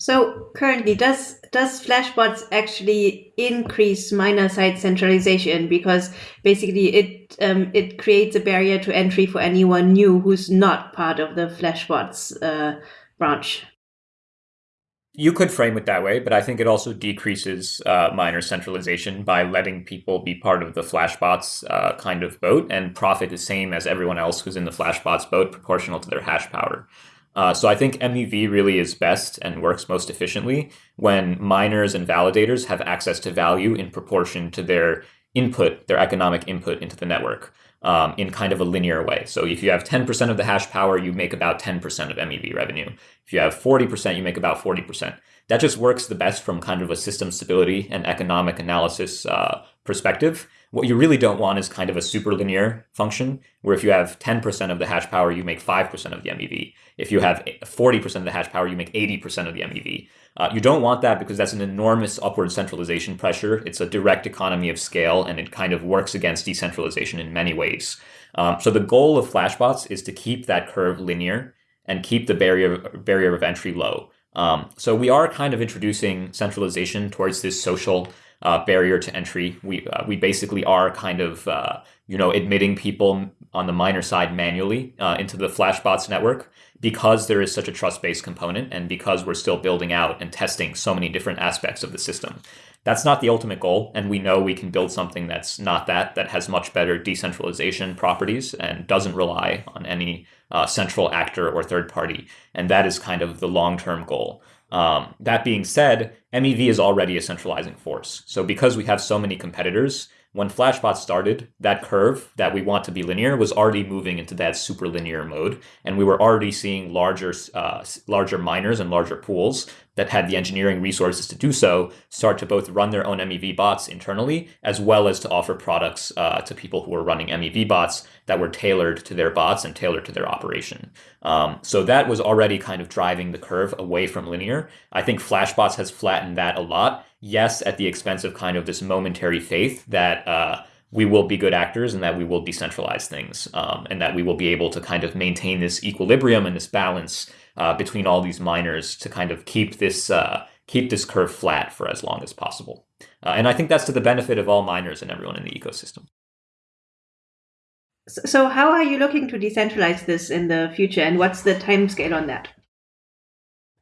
So currently, does does Flashbots actually increase miner side centralization because basically it um, it creates a barrier to entry for anyone new who's not part of the Flashbots uh, branch? You could frame it that way, but I think it also decreases uh, miner centralization by letting people be part of the Flashbots uh, kind of boat and profit the same as everyone else who's in the Flashbots boat, proportional to their hash power. Uh, so I think MEV really is best and works most efficiently when miners and validators have access to value in proportion to their input, their economic input into the network um, in kind of a linear way. So if you have 10% of the hash power, you make about 10% of MEV revenue. If you have 40%, you make about 40%. That just works the best from kind of a system stability and economic analysis uh, perspective. What you really don't want is kind of a super linear function, where if you have 10% of the hash power, you make 5% of the MEV. If you have 40% of the hash power, you make 80% of the MEV. Uh, you don't want that because that's an enormous upward centralization pressure. It's a direct economy of scale, and it kind of works against decentralization in many ways. Um, so the goal of Flashbots is to keep that curve linear and keep the barrier barrier of entry low. Um, so we are kind of introducing centralization towards this social uh, barrier to entry. We uh, we basically are kind of uh, you know admitting people on the miner side manually uh, into the Flashbots network because there is such a trust-based component and because we're still building out and testing so many different aspects of the system. That's not the ultimate goal, and we know we can build something that's not that, that has much better decentralization properties and doesn't rely on any uh, central actor or third party. And that is kind of the long-term goal. Um, that being said, MEV is already a centralizing force. So because we have so many competitors, when Flashbot started, that curve that we want to be linear was already moving into that super linear mode, and we were already seeing larger, uh, larger miners and larger pools that had the engineering resources to do so start to both run their own MEV bots internally, as well as to offer products uh, to people who were running MEV bots that were tailored to their bots and tailored to their operation. Um, so that was already kind of driving the curve away from linear. I think Flashbots has flattened that a lot. Yes, at the expense of kind of this momentary faith that uh, we will be good actors and that we will decentralize things um, and that we will be able to kind of maintain this equilibrium and this balance uh, between all these miners to kind of keep this uh, keep this curve flat for as long as possible. Uh, and I think that's to the benefit of all miners and everyone in the ecosystem. So, how are you looking to decentralize this in the future, and what's the time scale on that?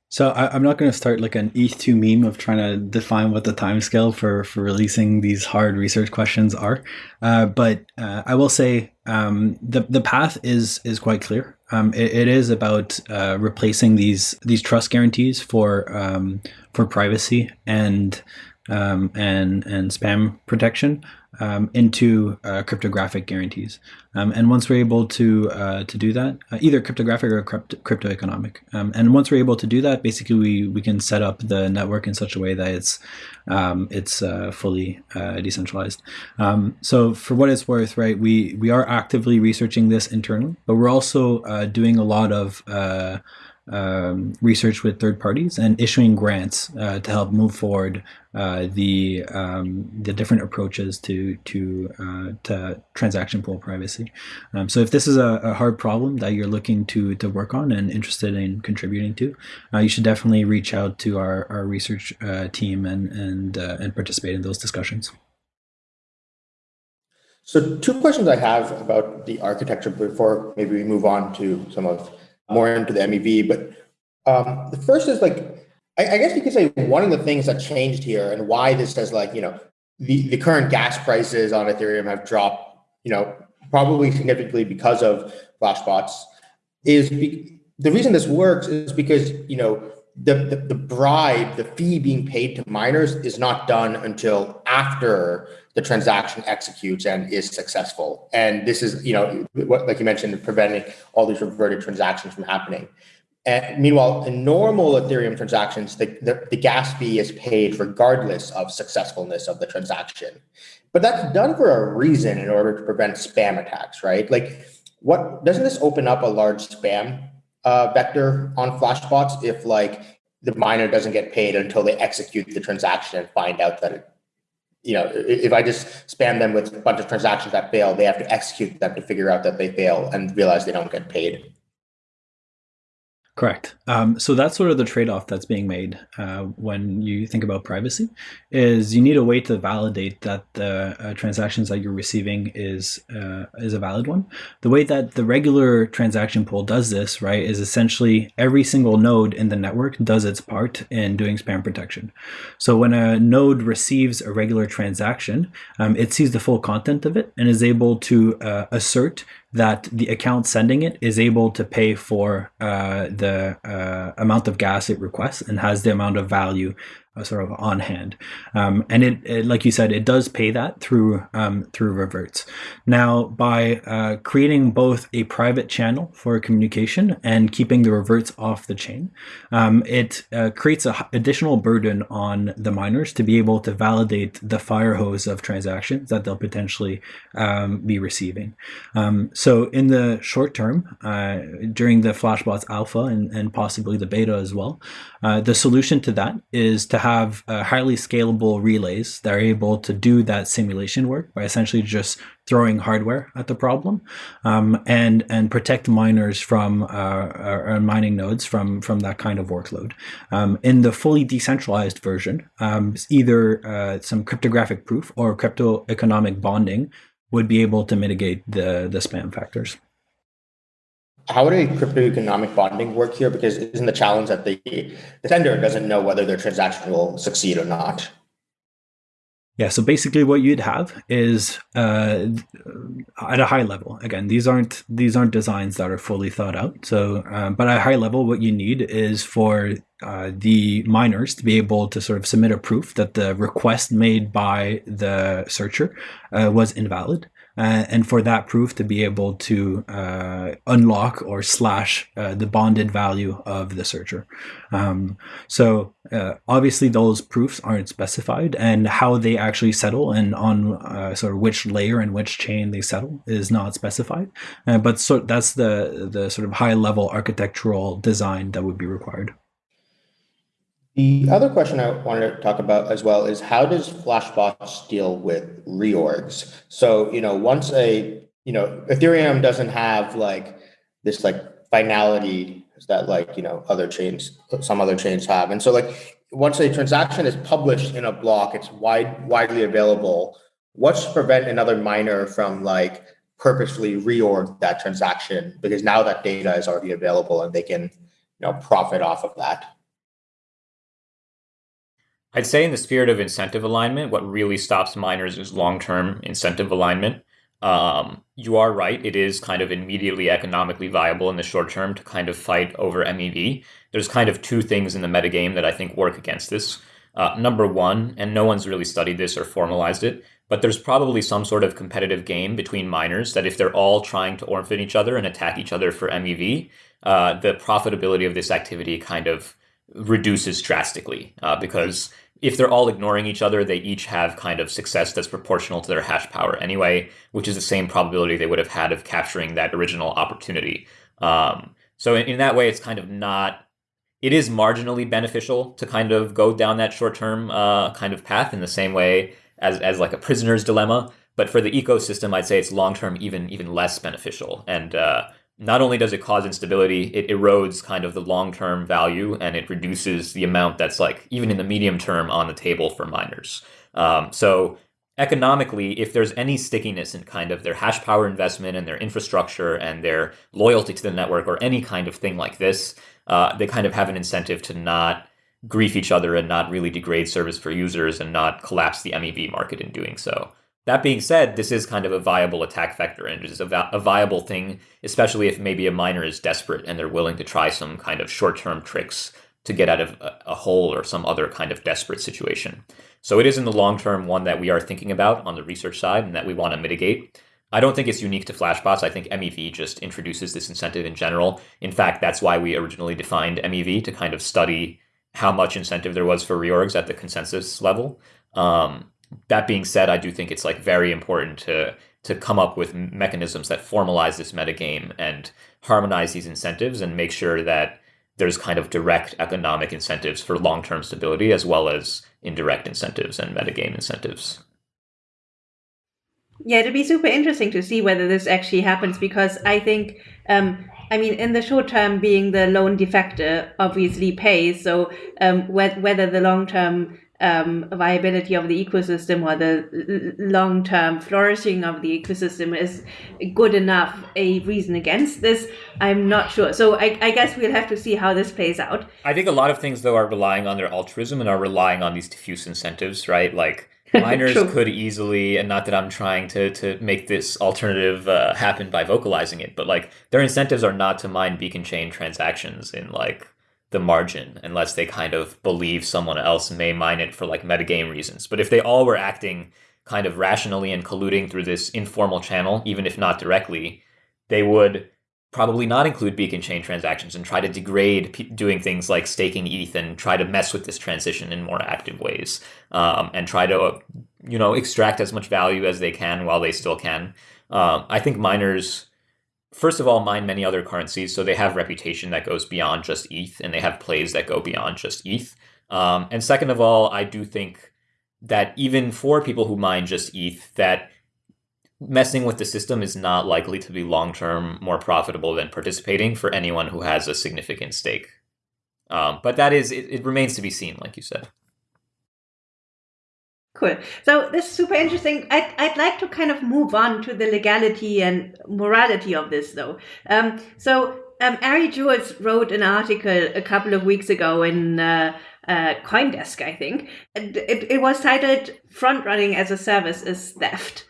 So I, am not going to start like an ETH2 meme of trying to define what the timescale for for releasing these hard research questions are, uh, but uh, I will say um, the the path is is quite clear. Um, it, it is about uh, replacing these these trust guarantees for um, for privacy and um, and and spam protection um, into uh, cryptographic guarantees. Um, and once we're able to uh, to do that, uh, either cryptographic or crypto, crypto economic, um, and once we're able to do that, basically we, we can set up the network in such a way that it's um, it's uh, fully uh, decentralized. Um, so for what it's worth, right, we we are actively researching this internally, but we're also uh, doing a lot of um, research with third parties and issuing grants uh, to help move forward uh, the um, the different approaches to to uh, to transaction pool privacy. Um, so if this is a, a, hard problem that you're looking to to work on and interested in contributing to, uh, you should definitely reach out to our our research uh, team and and uh, and participate in those discussions. So two questions I have about the architecture before maybe we move on to some of more into the MEV. But um, the first is like, I, I, guess you could say one of the things that changed here and why this has like, you know, the, the current gas prices on Ethereum have dropped, you know, probably significantly because of flashbots is be, the reason this works is because, you know, the, the, the bribe, the fee being paid to miners is not done until after the transaction executes and is successful. And this is, you know, what, like you mentioned, preventing all these reverted transactions from happening. And meanwhile, in normal Ethereum transactions, the, the, the, gas fee is paid regardless of successfulness of the transaction. But that's done for a reason in order to prevent spam attacks, right? Like, what doesn't this open up a large spam uh, vector on Flashbots if like the miner doesn't get paid until they execute the transaction and find out that it you know, if I just spam them with a bunch of transactions that fail, they have to execute them to figure out that they fail and realize they don't get paid. Correct. Um, so that's sort of the trade-off that's being made uh, when you think about privacy. Is you need a way to validate that the uh, transactions that you're receiving is uh, is a valid one. The way that the regular transaction pool does this, right, is essentially every single node in the network does its part in doing spam protection. So when a node receives a regular transaction, um, it sees the full content of it and is able to uh, assert that the account sending it is able to pay for uh, the uh, amount of gas it requests and has the amount of value sort of on hand. Um, and it, it, like you said, it does pay that through um, through reverts. Now, by uh, creating both a private channel for communication and keeping the reverts off the chain, um, it uh, creates an additional burden on the miners to be able to validate the fire hose of transactions that they'll potentially um, be receiving. Um, so, in the short term, uh, during the Flashbots alpha and, and possibly the beta as well, uh, the solution to that is to have uh, highly scalable relays that are able to do that simulation work by essentially just throwing hardware at the problem um, and and protect miners from uh, mining nodes from from that kind of workload. Um, in the fully decentralized version, um, either uh, some cryptographic proof or crypto economic bonding would be able to mitigate the the spam factors how would a crypto economic bonding work here? Because isn't the challenge that the, the sender doesn't know whether their transaction will succeed or not? Yeah, so basically what you'd have is uh, at a high level. Again, these aren't these aren't designs that are fully thought out. So, um, but at a high level, what you need is for uh, the miners to be able to sort of submit a proof that the request made by the searcher uh, was invalid. Uh, and for that proof to be able to uh, unlock or slash uh, the bonded value of the searcher. Um, so uh, obviously those proofs aren't specified, and how they actually settle and on uh, sort of which layer and which chain they settle is not specified. Uh, but so that's the the sort of high level architectural design that would be required. The other question I wanted to talk about as well is how does Flashbots deal with reorgs? So, you know, once a, you know, Ethereum doesn't have like this like finality that like, you know, other chains, some other chains have. And so like once a transaction is published in a block, it's wide widely available. What's to prevent another miner from like purposefully reorg that transaction because now that data is already available and they can, you know, profit off of that? I'd say in the spirit of incentive alignment, what really stops miners is long-term incentive alignment. Um, you are right. It is kind of immediately economically viable in the short term to kind of fight over MEV. There's kind of two things in the metagame that I think work against this. Uh, number one, and no one's really studied this or formalized it, but there's probably some sort of competitive game between miners that if they're all trying to orphan each other and attack each other for MEV, uh, the profitability of this activity kind of reduces drastically uh, because if they're all ignoring each other, they each have kind of success that's proportional to their hash power anyway, which is the same probability they would have had of capturing that original opportunity. Um, so in, in, that way, it's kind of not. It is marginally beneficial to kind of go down that short-term uh, kind of path in the same way as as like a prisoner's dilemma. But for the ecosystem, I'd say it's long-term even even less beneficial. And uh, not only does it cause instability, it erodes kind of the long term value and it reduces the amount that's like even in the medium term on the table for miners. Um, so economically, if there's any stickiness in kind of their hash power investment and their infrastructure and their loyalty to the network or any kind of thing like this, uh, they kind of have an incentive to not grief each other and not really degrade service for users and not collapse the MEV market in doing so. That being said, this is kind of a viable attack vector and it is a, a viable thing, especially if maybe a miner is desperate and they're willing to try some kind of short term tricks to get out of a, a hole or some other kind of desperate situation. So it is in the long term one that we are thinking about on the research side and that we want to mitigate. I don't think it's unique to Flashbots. I think MEV just introduces this incentive in general. In fact, that's why we originally defined MEV to kind of study how much incentive there was for reorgs at the consensus level. Um, that being said, I do think it's like very important to to come up with mechanisms that formalize this metagame and harmonize these incentives and make sure that there's kind of direct economic incentives for long-term stability as well as indirect incentives and metagame incentives. Yeah, it'd be super interesting to see whether this actually happens because I think, um, I mean, in the short term, being the lone defector obviously pays. So um, whether the long term um, viability of the ecosystem or the long term flourishing of the ecosystem is good enough a reason against this. I'm not sure. So I, I, guess we'll have to see how this plays out. I think a lot of things, though, are relying on their altruism and are relying on these diffuse incentives, right? Like miners could easily, and not that I'm trying to, to make this alternative uh, happen by vocalizing it, but like their incentives are not to mine beacon chain transactions in like the margin unless they kind of believe someone else may mine it for like metagame reasons. But if they all were acting kind of rationally and colluding through this informal channel, even if not directly, they would probably not include beacon chain transactions and try to degrade p- doing things like staking ETH and try to mess with this transition in more active ways um, and try to, uh, you know, extract as much value as they can while they still can. Uh, I think miners first of all, mine many other currencies, so they have reputation that goes beyond just ETH, and they have plays that go beyond just ETH. Um, and second of all, I do think that even for people who mine just ETH, that messing with the system is not likely to be long term more profitable than participating for anyone who has a significant stake. Um, but that is, it, it remains to be seen, like you said. Cool. So this is super interesting. I'd, I'd like to kind of move on to the legality and morality of this, though. Um, so um, Ari Juels wrote an article a couple of weeks ago in uh, uh, CoinDesk, I think. It, it, it was titled "Front Running as a Service is Theft,"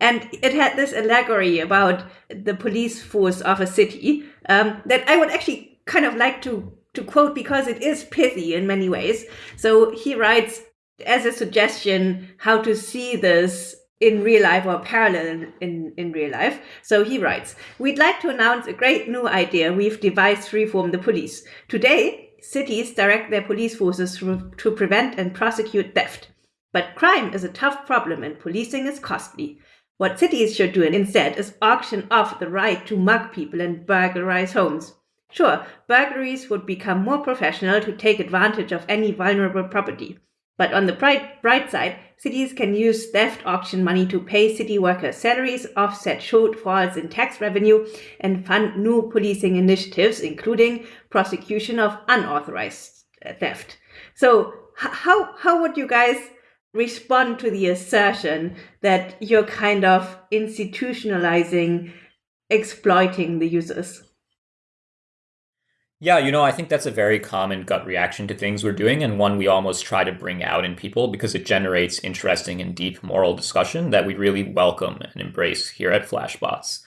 and it had this allegory about the police force of a city um, that I would actually kind of like to to quote because it is pithy in many ways. So he writes as a suggestion how to see this in real life or parallel in, in real life. So he writes, We'd like to announce a great new idea we've devised to reform the police. Today, cities direct their police forces to, to prevent and prosecute theft. But crime is a tough problem and policing is costly. What cities should do instead is auction off the right to mug people and burglarize homes. Sure, burglaries would become more professional to take advantage of any vulnerable property. But on the bright, bright side, cities can use theft auction money to pay city workers' salaries, offset shortfalls in tax revenue, and fund new policing initiatives, including prosecution of unauthorized uh, theft. So, how how would you guys respond to the assertion that you're kind of institutionalizing exploiting the users? Yeah, you know, I think that's a very common gut reaction to things we're doing, and one we almost try to bring out in people because it generates interesting and deep moral discussion that we really welcome and embrace here at Flashbots.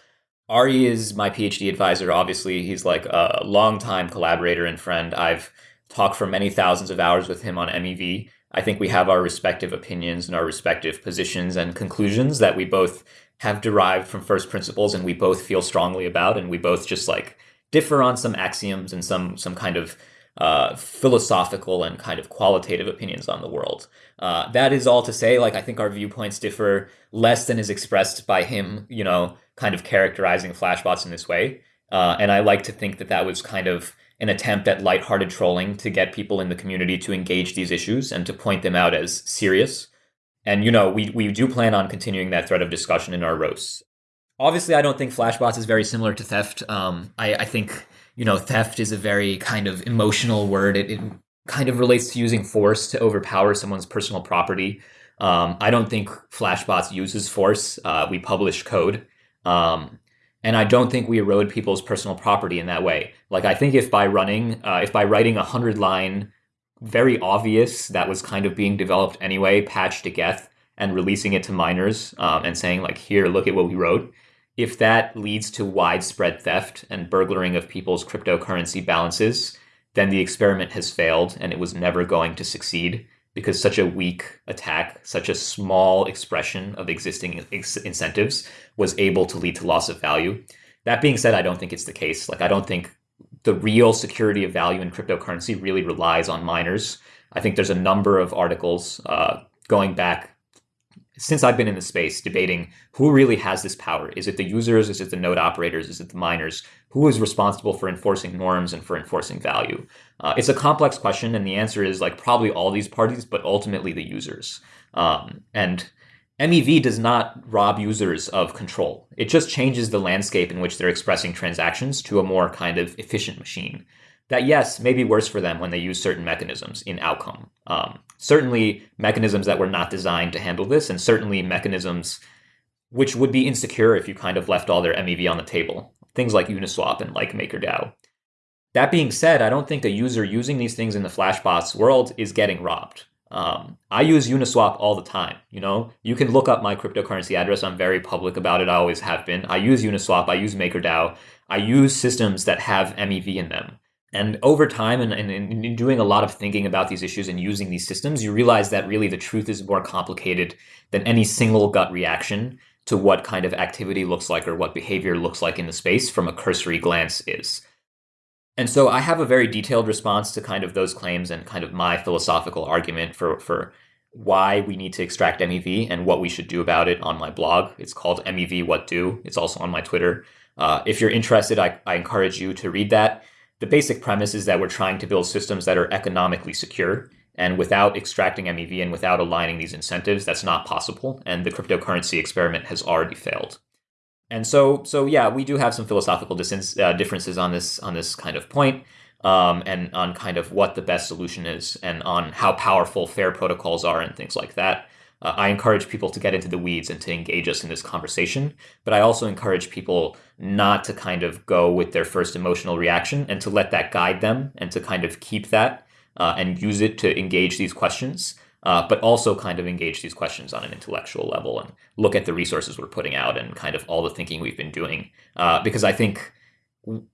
Ari is my PhD advisor. Obviously, he's like a longtime collaborator and friend. I've talked for many thousands of hours with him on MEV. I think we have our respective opinions and our respective positions and conclusions that we both have derived from first principles and we both feel strongly about, and we both just like differ on some axioms and some some kind of uh, philosophical and kind of qualitative opinions on the world. Uh, that is all to say, like I think our viewpoints differ less than is expressed by him, you know, kind of characterizing flashbots in this way. Uh, and I like to think that that was kind of an attempt at lighthearted trolling to get people in the community to engage these issues and to point them out as serious. And you know, we we do plan on continuing that thread of discussion in our roasts obviously, I don't think Flashbots is very similar to theft. Um, I, I think you know theft is a very kind of emotional word. It, it kind of relates to using force to overpower someone's personal property. Um, I don't think Flashbots uses force. Uh, we publish code. Um, and I don't think we erode people's personal property in that way. Like I think if by running, uh, if by writing a hundred line, very obvious that was kind of being developed anyway, patch to Geth, and releasing it to miners um, and saying like, here, look at what we wrote, if that leads to widespread theft and burglaring of people's cryptocurrency balances, then the experiment has failed and it was never going to succeed because such a weak attack, such a small expression of existing ex- incentives was able to lead to loss of value. That being said, I don't think it's the case. Like, I don't think the real security of value in cryptocurrency really relies on miners. I think there's a number of articles uh, going back since I've been in the space debating who really has this power. Is it the users? Is it the node operators? Is it the miners? Who is responsible for enforcing norms and for enforcing value? Uh, it's a complex question, and the answer is like probably all these parties, but ultimately the users. Um, and MEV does not rob users of control. It just changes the landscape in which they're expressing transactions to a more kind of efficient machine that yes, may be worse for them when they use certain mechanisms in outcome. Um, certainly mechanisms that were not designed to handle this, and certainly mechanisms which would be insecure if you kind of left all their MEV on the table. Things like Uniswap and like MakerDAO. That being said, I don't think a user using these things in the Flashbots world is getting robbed. Um, I use Uniswap all the time. You know, you can look up my cryptocurrency address. I'm very public about it. I always have been. I use Uniswap. I use MakerDAO. I use systems that have MEV in them. And over time, and, and, and, in doing a lot of thinking about these issues and using these systems, you realize that really the truth is more complicated than any single gut reaction to what kind of activity looks like or what behavior looks like in the space from a cursory glance is. And so I have a very detailed response to kind of those claims and kind of my philosophical argument for, for why we need to extract MEV and what we should do about it on my blog. It's called MEV What Do. It's also on my Twitter. Uh, if you're interested, I, I encourage you to read that the basic premise is that we're trying to build systems that are economically secure. And without extracting MEV and without aligning these incentives, that's not possible. And the cryptocurrency experiment has already failed. And so, so yeah, we do have some philosophical uh, differences on this on this kind of point, um, and on kind of what the best solution is, and on how powerful fair protocols are, and things like that. Uh, I encourage people to get into the weeds and to engage us in this conversation. But I also encourage people not to kind of go with their first emotional reaction and to let that guide them and to kind of keep that uh, and use it to engage these questions. Uh, but also kind of engage these questions on an intellectual level and look at the resources we're putting out and kind of all the thinking we've been doing. Uh, because I think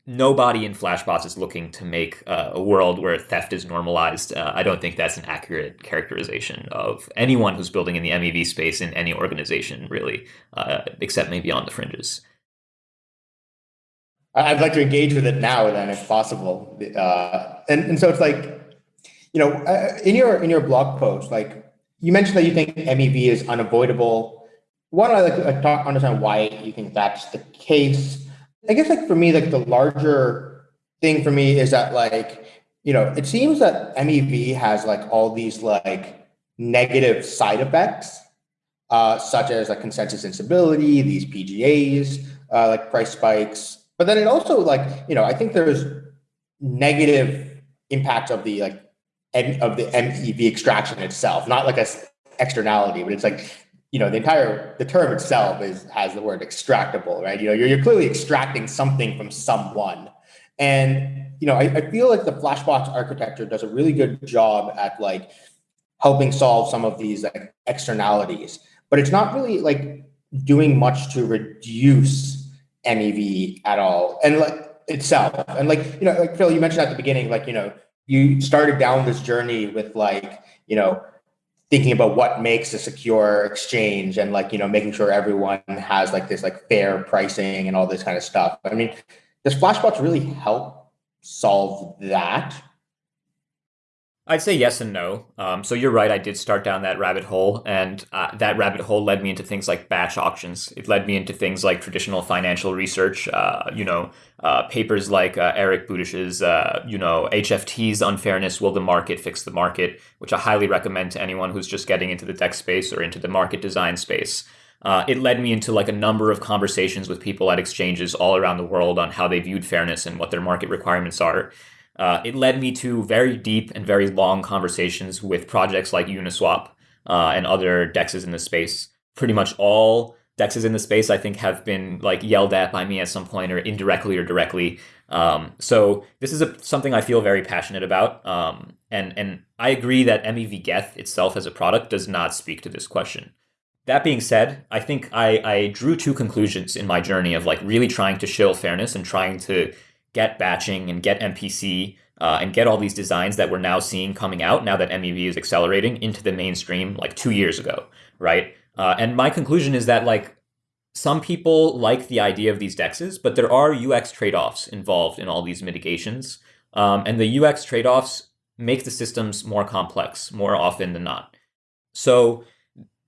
nobody in Flashbots is looking to make uh, a world where theft is normalized. Uh, I don't think that's an accurate characterization of anyone who's building in the MEV space in any organization, really, uh, except maybe on the fringes. I'd like to engage with it now, then, if possible. Uh, and and so it's like, you know, uh, in your in your blog post, like you mentioned that you think MEV is unavoidable. One, I like to talk, understand why you think that's the case I guess like for me, like the larger thing for me is that like, you know, it seems that MEV has like all these like negative side effects, uh, such as like consensus instability, these PGAs, uh, like price spikes. But then it also like, you know, I think there's negative impacts of the like of the MEV extraction itself, not like a externality, but it's like you know the entire the term itself is has the word extractable right? You know you're, you're clearly extracting something from someone. And you know I, I feel like the flashbots architecture does a really good job at like helping solve some of these like externalities. But it's not really like doing much to reduce mev at all. And like itself. And like you know like phil you mentioned at the beginning like you know you started down this journey with like you know thinking about what makes a secure exchange and like you know making sure everyone has like this like fair pricing and all this kind of stuff. I mean does flashbots really help solve that I'd say yes and no. Um, so you're right. I did start down that rabbit hole, and uh, that rabbit hole led me into things like batch auctions. It led me into things like traditional financial research. Uh, you know, uh, papers like uh, Eric Budish's, uh, you know, HFT's unfairness. Will the market fix the market? Which I highly recommend to anyone who's just getting into the tech space or into the market design space. Uh, it led me into like a number of conversations with people at exchanges all around the world on how they viewed fairness and what their market requirements are. Uh, it led me to very deep and very long conversations with projects like Uniswap uh, and other dexes in the space. Pretty much all dexes in the space, I think, have been like yelled at by me at some point, or indirectly or directly. Um, so this is a, something I feel very passionate about, um, and and I agree that MEV Geth itself as a product does not speak to this question. That being said, I think I, I drew two conclusions in my journey of like really trying to show fairness and trying to get batching and get MPC uh, and get all these designs that we're now seeing coming out now that MEV is accelerating into the mainstream like two years ago, right? Uh, and my conclusion is that like some people like the idea of these dexes, but there are UX trade-offs involved in all these mitigations. Um, and the UX trade-offs make the systems more complex more often than not. So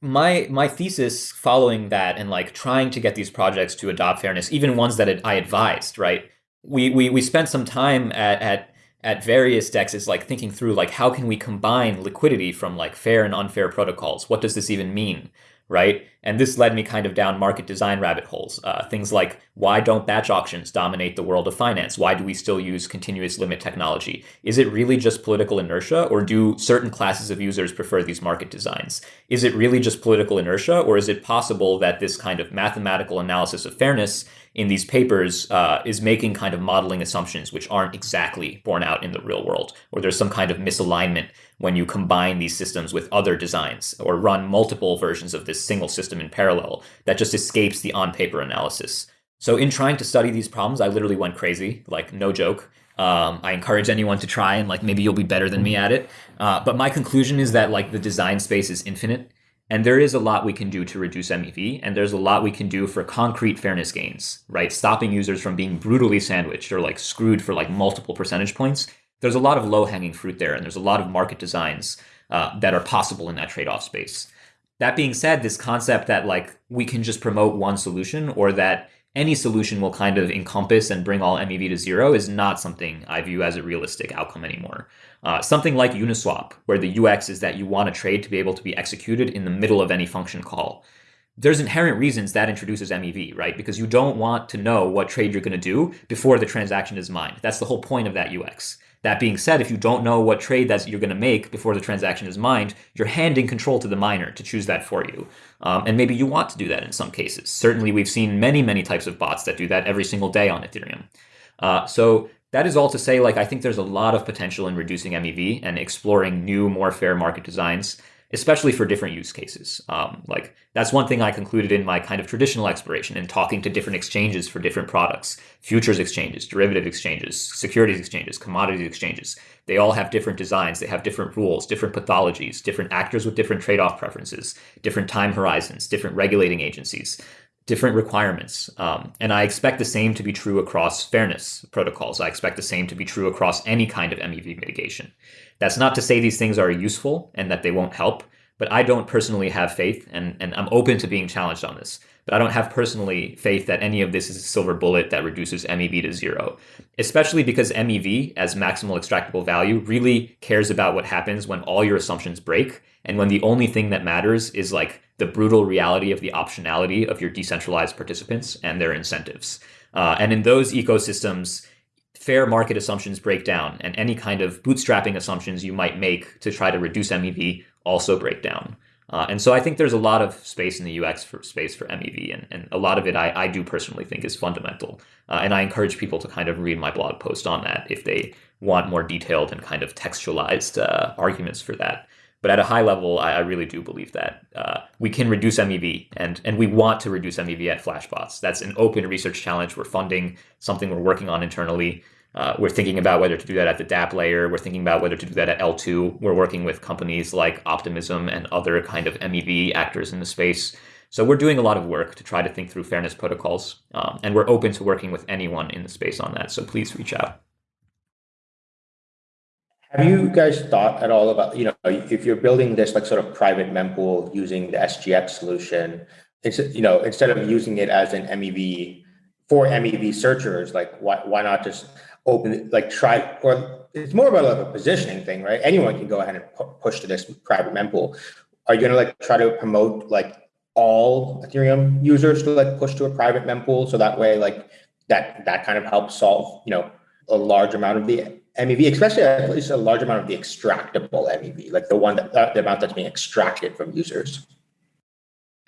my my thesis following that and like trying to get these projects to adopt fairness, even ones that I advised, right, we we we spent some time at at at various dexes like thinking through like how can we combine liquidity from like fair and unfair protocols? What does this even mean right? And this led me kind of down market design rabbit holes. Uh, things like why don't batch auctions dominate the world of finance? Why do we still use continuous limit technology? Is it really just political inertia or do certain classes of users prefer these market designs? Is it really just political inertia or is it possible that this kind of mathematical analysis of fairness in these papers uh, is making kind of modeling assumptions which aren't exactly borne out in the real world, or there's some kind of misalignment when you combine these systems with other designs or run multiple versions of this single system in parallel that just escapes the on paper analysis. So in trying to study these problems, I literally went crazy, like no joke. Um, I encourage anyone to try and like maybe you'll be better than me at it. Uh, but my conclusion is that like the design space is infinite and there is a lot we can do to reduce MEV, and there's a lot we can do for concrete fairness gains, right? Stopping users from being brutally sandwiched or like screwed for like multiple percentage points. There's a lot of low hanging fruit there, and there's a lot of market designs uh, that are possible in that trade off space. That being said, this concept that like we can just promote one solution or that any solution will kind of encompass and bring all MEV to zero is not something I view as a realistic outcome anymore. Uh, something like Uniswap, where the UX is that you want a trade to be able to be executed in the middle of any function call. There's inherent reasons that introduces MEV, right? Because you don't want to know what trade you're going to do before the transaction is mined. That's the whole point of that UX. That being said, if you don't know what trade that you're going to make before the transaction is mined, you're handing control to the miner to choose that for you. Um, and maybe you want to do that in some cases. Certainly, we've seen many, many types of bots that do that every single day on Ethereum. Uh, so that is all to say, like, I think there's a lot of potential in reducing MEV and exploring new, more fair market designs. especially for different use cases. Um, like that's one thing I concluded in my kind of traditional exploration in talking to different exchanges for different products, futures exchanges, derivative exchanges, securities exchanges, commodities exchanges. They all have different designs. They have different rules, different pathologies, different actors with different trade-off preferences, different time horizons, different regulating agencies different requirements. Um, and I expect the same to be true across fairness protocols. I expect the same to be true across any kind of MEV mitigation. That's not to say these things are useful and that they won't help, but I don't personally have faith, and, and I'm open to being challenged on this, but I don't have personally faith that any of this is a silver bullet that reduces MEV to zero, especially because MEV, as maximal extractable value, really cares about what happens when all your assumptions break and when the only thing that matters is like the brutal reality of the optionality of your decentralized participants and their incentives. Uh, and in those ecosystems, fair market assumptions break down, and any kind of bootstrapping assumptions you might make to try to reduce MEV also break down. Uh, and so I think there's a lot of space in the UX for space for MEV, and, and a lot of it I, I do personally think is fundamental. Uh, and I encourage people to kind of read my blog post on that if they want more detailed and kind of textualized uh, arguments for that. But at a high level, I, I really do believe that uh, we can reduce MEV, and and we want to reduce MEV at Flashbots. That's an open research challenge. We're funding something we're working on internally. Uh, we're thinking about whether to do that at the DApp layer. We're thinking about whether to do that at L2. We're working with companies like Optimism and other kind of MEV actors in the space. So we're doing a lot of work to try to think through fairness protocols, um, and we're open to working with anyone in the space on that. So please reach out. Have you guys thought at all about, you know, if you're building this like sort of private mempool using the SGX solution, it's, you know, instead of using it as an MEV for MEV searchers, like why, why not just open, like try, or it's more about like a positioning thing, right? Anyone can go ahead and pu push to this private mempool. Are you going to like try to promote like all Ethereum users to like push to a private mempool so that way like that that kind of helps solve, you know, a large amount of the MEV, especially at least a large amount of the extractable MEV, like the one that the amount that's being extracted from users.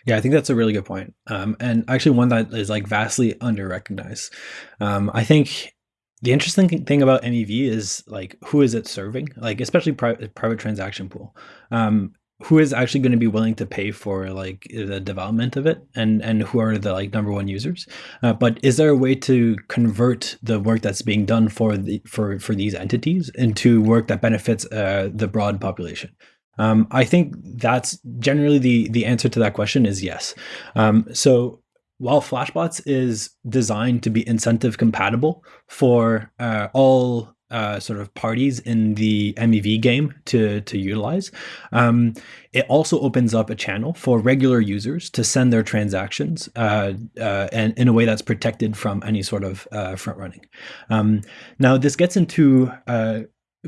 Yeah, I think that's a really good point. Um, and actually one that is like vastly under recognized. Um, I think the interesting thing about MEV is like who is it serving? Like especially private private transaction pool. Um, who is actually going to be willing to pay for like the development of it and and who are the like number one users uh, but is there a way to convert the work that's being done for the for for these entities into work that benefits uh, the broad population um, i think that's generally the the answer to that question is yes um, so while flashbots is designed to be incentive compatible for uh, all uh, sort of parties in the MEV game to to utilize. Um, it also opens up a channel for regular users to send their transactions uh, uh, and in a way that's protected from any sort of uh, front running. Um, now, this gets into uh,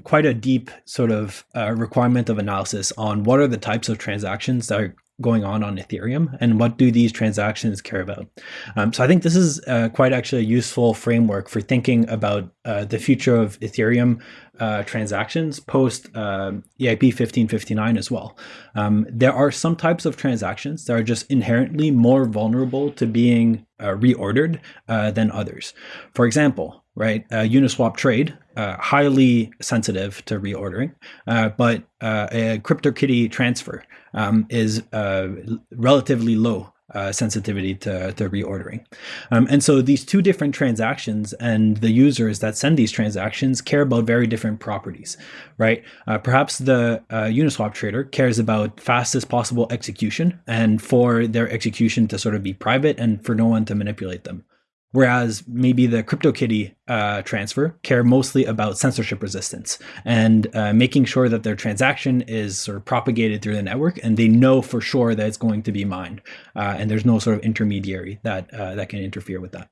quite a deep sort of uh, requirement of analysis on what are the types of transactions that are going on on Ethereum and what do these transactions care about. Um, so I think this is uh, quite actually a useful framework for thinking about uh, the future of Ethereum uh, transactions post um, EIP 1559 as well. Um, there are some types of transactions that are just inherently more vulnerable to being uh, reordered uh, than others. For example, right, Uniswap trade uh, highly sensitive to reordering, uh, but uh, a CryptoKitty transfer um, is uh, relatively low uh, sensitivity to, to reordering. Um, and so these two different transactions and the users that send these transactions care about very different properties, right? Uh, perhaps the Uniswap trader cares about fastest possible execution and for their execution to sort of be private and for no one to manipulate them. Whereas maybe the CryptoKitty uh, transfer care mostly about censorship resistance and uh, making sure that their transaction is sort of propagated through the network and they know for sure that it's going to be mined uh, and there's no sort of intermediary that uh, that can interfere with that.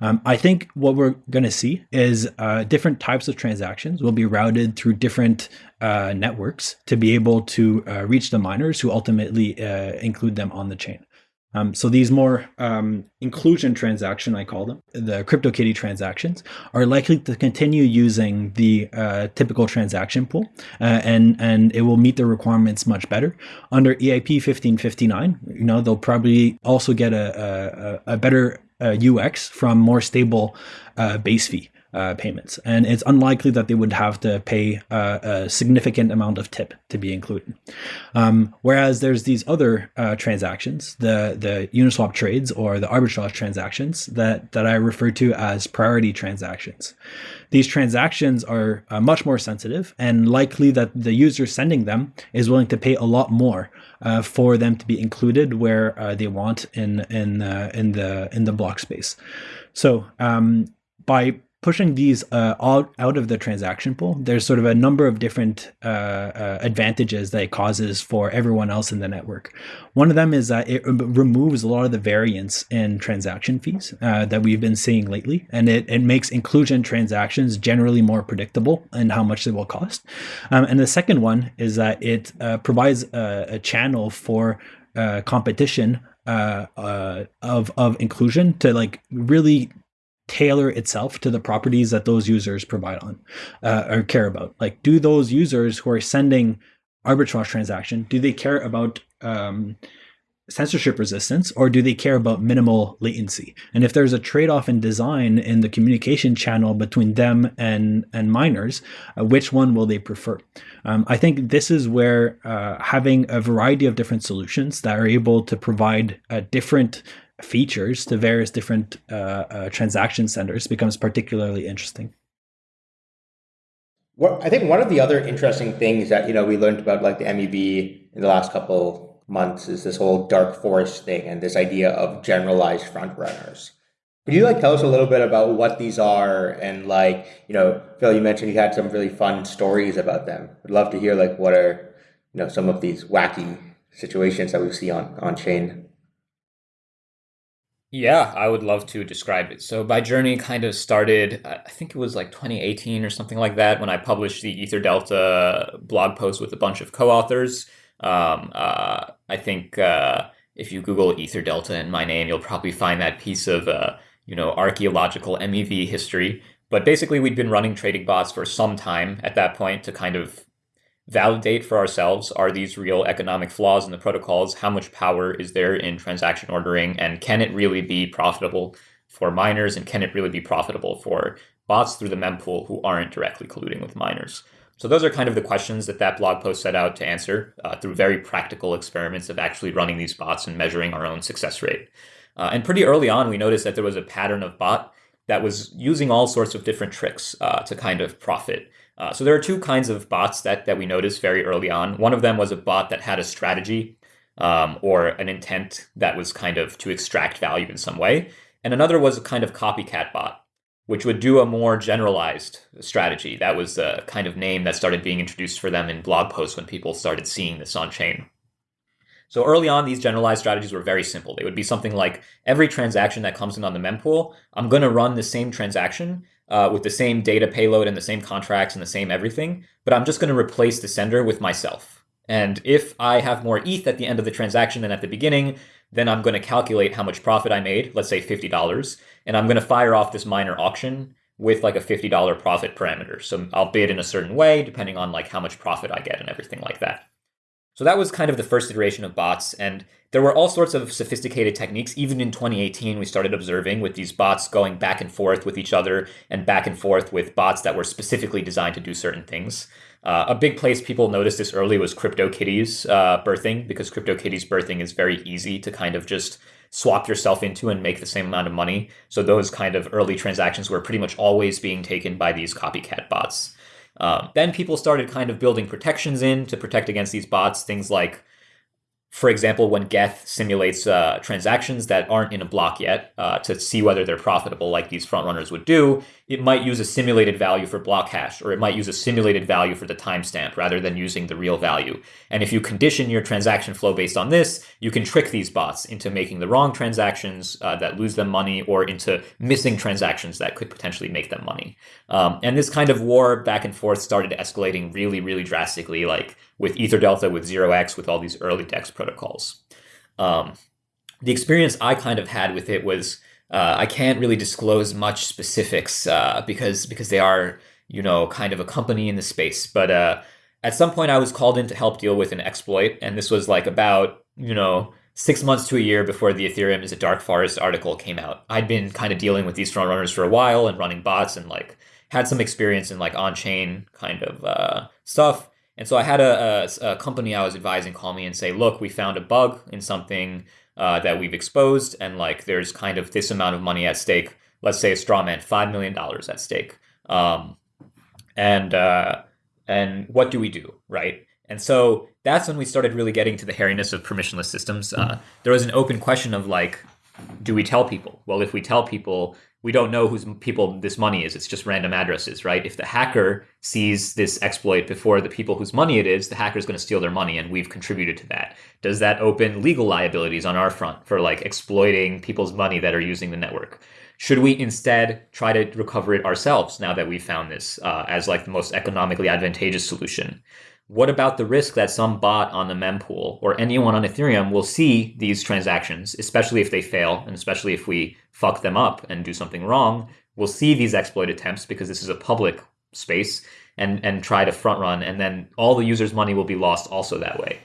Um, I think what we're going to see is uh, different types of transactions will be routed through different uh, networks to be able to reach the miners who ultimately include them on the chain. Um, so these more um, inclusion transaction, I call them, the CryptoKitty transactions, are likely to continue using the uh, typical transaction pool, uh, and and it will meet the requirements much better under EIP 1559. You know, they'll probably also get a a, a better uh, UX from more stable uh, base fee. Uh, payments, and it's unlikely that they would have to pay uh, a significant amount of tip to be included. Um, whereas there's these other uh, transactions, the the Uniswap trades or the arbitrage transactions that that I refer to as priority transactions. These transactions are uh, much more sensitive, and likely that the user sending them is willing to pay a lot more uh, for them to be included where uh, they want in in in the in the block space. So um, by pushing these uh, all out of the transaction pool, there's sort of a number of different uh, uh, advantages that it causes for everyone else in the network. One of them is that it removes a lot of the variance in transaction fees uh, that we've been seeing lately, and it, it makes inclusion transactions generally more predictable and how much they will cost. Um, and the second one is that it uh, provides a, a, channel for uh, competition uh, uh, of of inclusion to like really tailor itself to the properties that those users provide on uh, or care about. Like, do those users who are sending arbitrage transaction do they care about um, censorship resistance or do they care about minimal latency and if there's a trade-off in design in the communication channel between them and and miners uh, which one will they prefer um, i think this is where uh, having a variety of different solutions that are able to provide a different features to various different uh, uh, transaction centers becomes particularly interesting. Well, I think one of the other interesting things that you know we learned about like the MEV in the last couple months is this whole dark forest thing and this idea of generalized front runners. Could you like tell us a little bit about what these are and like you know Phil, you mentioned you had some really fun stories about them. I'd love to hear like what are you know some of these wacky situations that we see on on chain. Yeah, I would love to describe it. So my journey kind of started, I think it was like 2018 or something like that, when I published the Ether Delta blog post with a bunch of co-authors. Um, uh, I think uh, if you Google Ether Delta and my name, you'll probably find that piece of, uh, you know, archaeological MEV history. But basically, we'd been running trading bots for some time at that point to kind of validate for ourselves are these real economic flaws in the protocols? How much power is there in transaction ordering? And can it really be profitable for miners? And can it really be profitable for bots through the mempool who aren't directly colluding with miners? So those are kind of the questions that that blog post set out to answer uh, through very practical experiments of actually running these bots and measuring our own success rate. Uh, and pretty early on, we noticed that there was a pattern of bot that was using all sorts of different tricks uh, to kind of profit. Uh, so there are two kinds of bots that, that we noticed very early on. One of them was a bot that had a strategy um, or an intent that was kind of to extract value in some way. And another was a kind of copycat bot, which would do a more generalized strategy. That was the kind of name that started being introduced for them in blog posts when people started seeing this on chain. So early on, these generalized strategies were very simple. They would be something like every transaction that comes in on the mempool, I'm going to run the same transaction uh, with the same data payload and the same contracts and the same everything, but I'm just going to replace the sender with myself. And if I have more ETH at the end of the transaction than at the beginning, then I'm going to calculate how much profit I made, let's say $50, and I'm going to fire off this miner auction with like a $50 profit parameter. So I'll bid in a certain way depending on like how much profit I get and everything like that. So that was kind of the first iteration of bots. And there were all sorts of sophisticated techniques. Even in 2018, we started observing with these bots going back and forth with each other and back and forth with bots that were specifically designed to do certain things. Uh, a big place people noticed this early was CryptoKitties uh, birthing because CryptoKitties birthing is very easy to kind of just swap yourself into and make the same amount of money. So those kind of early transactions were pretty much always being taken by these copycat bots. Um, then people started kind of building protections in to protect against these bots, things like for example, when Geth simulates uh, transactions that aren't in a block yet uh, to see whether they're profitable, like these front runners would do, it might use a simulated value for block hash, or it might use a simulated value for the timestamp rather than using the real value. And if you condition your transaction flow based on this, you can trick these bots into making the wrong transactions uh, that lose them money, or into missing transactions that could potentially make them money. Um, and this kind of war back and forth started escalating really, really drastically, like with Ether Delta, with 0x, with all these early DEX protocols. Um, the experience I kind of had with it was uh, I can't really disclose much specifics uh, because because they are you know kind of a company in the space. But uh, at some point, I was called in to help deal with an exploit, and this was like about you know six months to a year before the Ethereum is a Dark Forest article came out. I'd been kind of dealing with these front runners for a while and running bots and like had some experience in like on chain kind of uh, stuff. And so I had a, a, a, company I was advising call me and say, look, we found a bug in something uh, that we've exposed, and like there's kind of this amount of money at stake. Let's say a straw man, five million dollars at stake. Um, and uh, and what do we do, right? And so that's when we started really getting to the hairiness of permissionless systems. Uh, there was an open question of like, do we tell people? Well, if we tell people, we don't know whose people this money is. It's just random addresses, right? If the hacker sees this exploit before the people whose money it is, the hacker is going to steal their money, and we've contributed to that. Does that open legal liabilities on our front for like exploiting people's money that are using the network? Should we instead try to recover it ourselves now that we've found this uh, as like the most economically advantageous solution? What about the risk that some bot on the mempool or anyone on Ethereum will see these transactions, especially if they fail and especially if we fuck them up and do something wrong? We'll see these exploit attempts because this is a public space and, and try to front run, and then all the user's money will be lost also that way.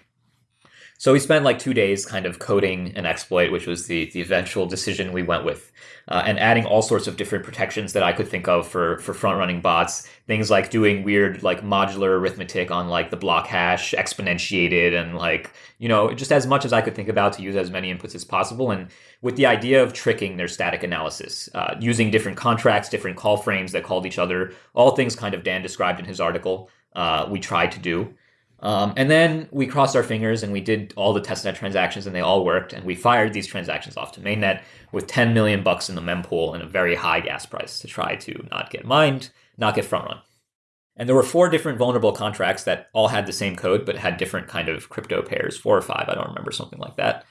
So we spent like two days kind of coding an exploit, which was the, the eventual decision we went with, uh, and adding all sorts of different protections that I could think of for, for front running bots. Things like doing weird like modular arithmetic on like the block hash, exponentiated, and like, you know, just as much as I could think about to use as many inputs as possible. And with the idea of tricking their static analysis, uh, using different contracts, different call frames that called each other, all things kind of Dan described in his article, uh, we tried to do. Um, and then we crossed our fingers and we did all the testnet transactions and they all worked. And we fired these transactions off to mainnet with 10 million bucks in the mempool and a very high gas price to try to not get mined, not get front run. And there were four different vulnerable contracts that all had the same code, but had different kind of crypto pairs, four or five, I don't remember, something like that.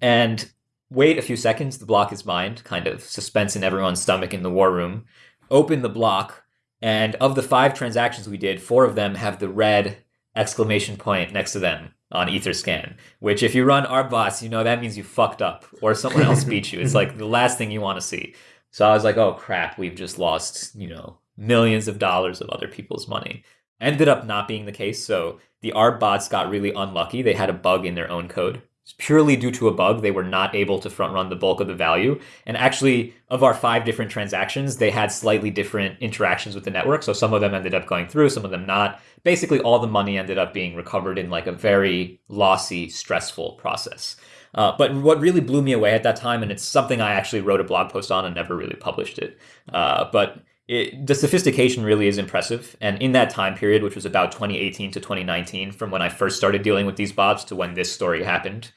And wait a few seconds, the block is mined, kind of suspense in everyone's stomach in the war room. Open the block, and of the five transactions we did, four of them have the red exclamation point next to them on Etherscan, which if you run arb bots, you know that means you fucked up or someone else beat you. It's like the last thing you want to see. So I was like, oh crap, we've just lost, you know, millions of dollars of other people's money. Ended up not being the case. So the Arb bots got really unlucky. They had a bug in their own code purely due to a bug. They were not able to front run the bulk of the value. And actually, of our five different transactions, they had slightly different interactions with the network. So some of them ended up going through, some of them not. Basically, all the money ended up being recovered in like a very lossy, stressful process. Uh, but what really blew me away at that time, and it's something I actually wrote a blog post on and never really published it, uh, but it, the sophistication really is impressive. And in that time period, which was about 2018 to 2019, from when I first started dealing with these bots to when this story happened,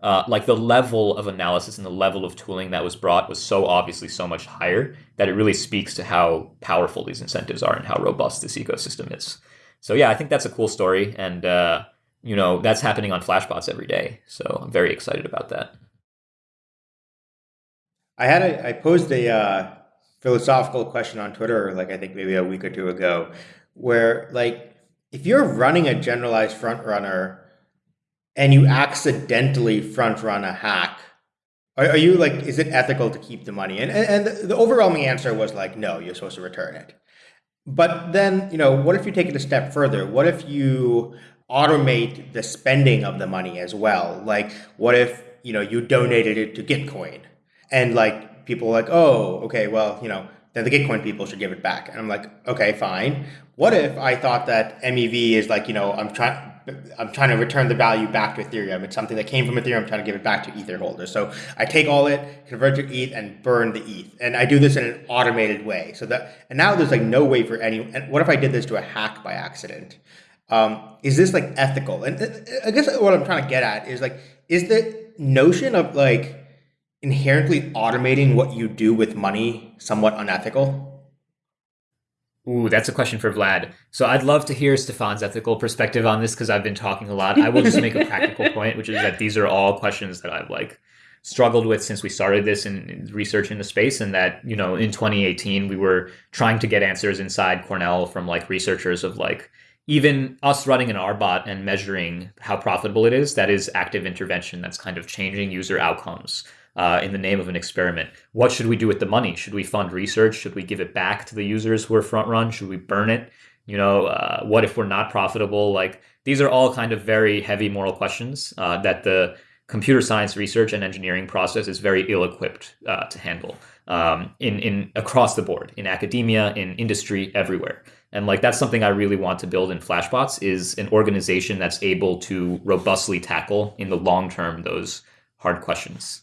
uh, like the level of analysis and the level of tooling that was brought was so obviously so much higher that it really speaks to how powerful these incentives are and how robust this ecosystem is. So yeah, I think that's a cool story, and uh, you know that's happening on Flashbots every day. So I'm very excited about that. I had a I posed a uh, philosophical question on Twitter, like I think maybe a week or two ago, where like if you're running a generalized front runner and you accidentally front run a hack, are, are you like, is it ethical to keep the money? And, and, and the, overwhelming answer was like, no, you're supposed to return it. But then, you know, what if you take it a step further? What if you automate the spending of the money as well? Like, what if, you know, you donated it to Gitcoin and like people like, oh, okay, well, you know, then the Gitcoin people should give it back. And I'm like, okay, fine. What if I thought that MEV is like, you know, I'm trying, I'm trying to return the value back to Ethereum. It's something that came from Ethereum. I'm trying to give it back to Ether holders. So I take all it, convert to ETH, and burn the ETH. And I do this in an automated way. So that and now there's like no way for any. And what if I did this to a hack by accident? Um, is this like ethical? And uh, I guess what I'm trying to get at is like, is the notion of like inherently automating what you do with money somewhat unethical? Ooh, that's a question for Vlad. So I'd love to hear Stefan's ethical perspective on this because I've been talking a lot. I will just make a practical point, which is that these are all questions that I've like struggled with since we started this and research in the space and that you know in 2018 we were trying to get answers inside cornell from like researchers of like even us running an rbot and measuring how profitable it is that is active intervention that's kind of changing user outcomes uh, in the name of an experiment. What should we do with the money? Should we fund research? Should we give it back to the users who are front run? Should we burn it? You know, uh, what if we're not profitable? Like these are all kind of very heavy moral questions uh, that the computer science research and engineering process is very ill-equipped uh, to handle um, in in across the board in academia, in industry, everywhere. And like that's something I really want to build in Flashbots is an organization that's able to robustly tackle in the long term those hard questions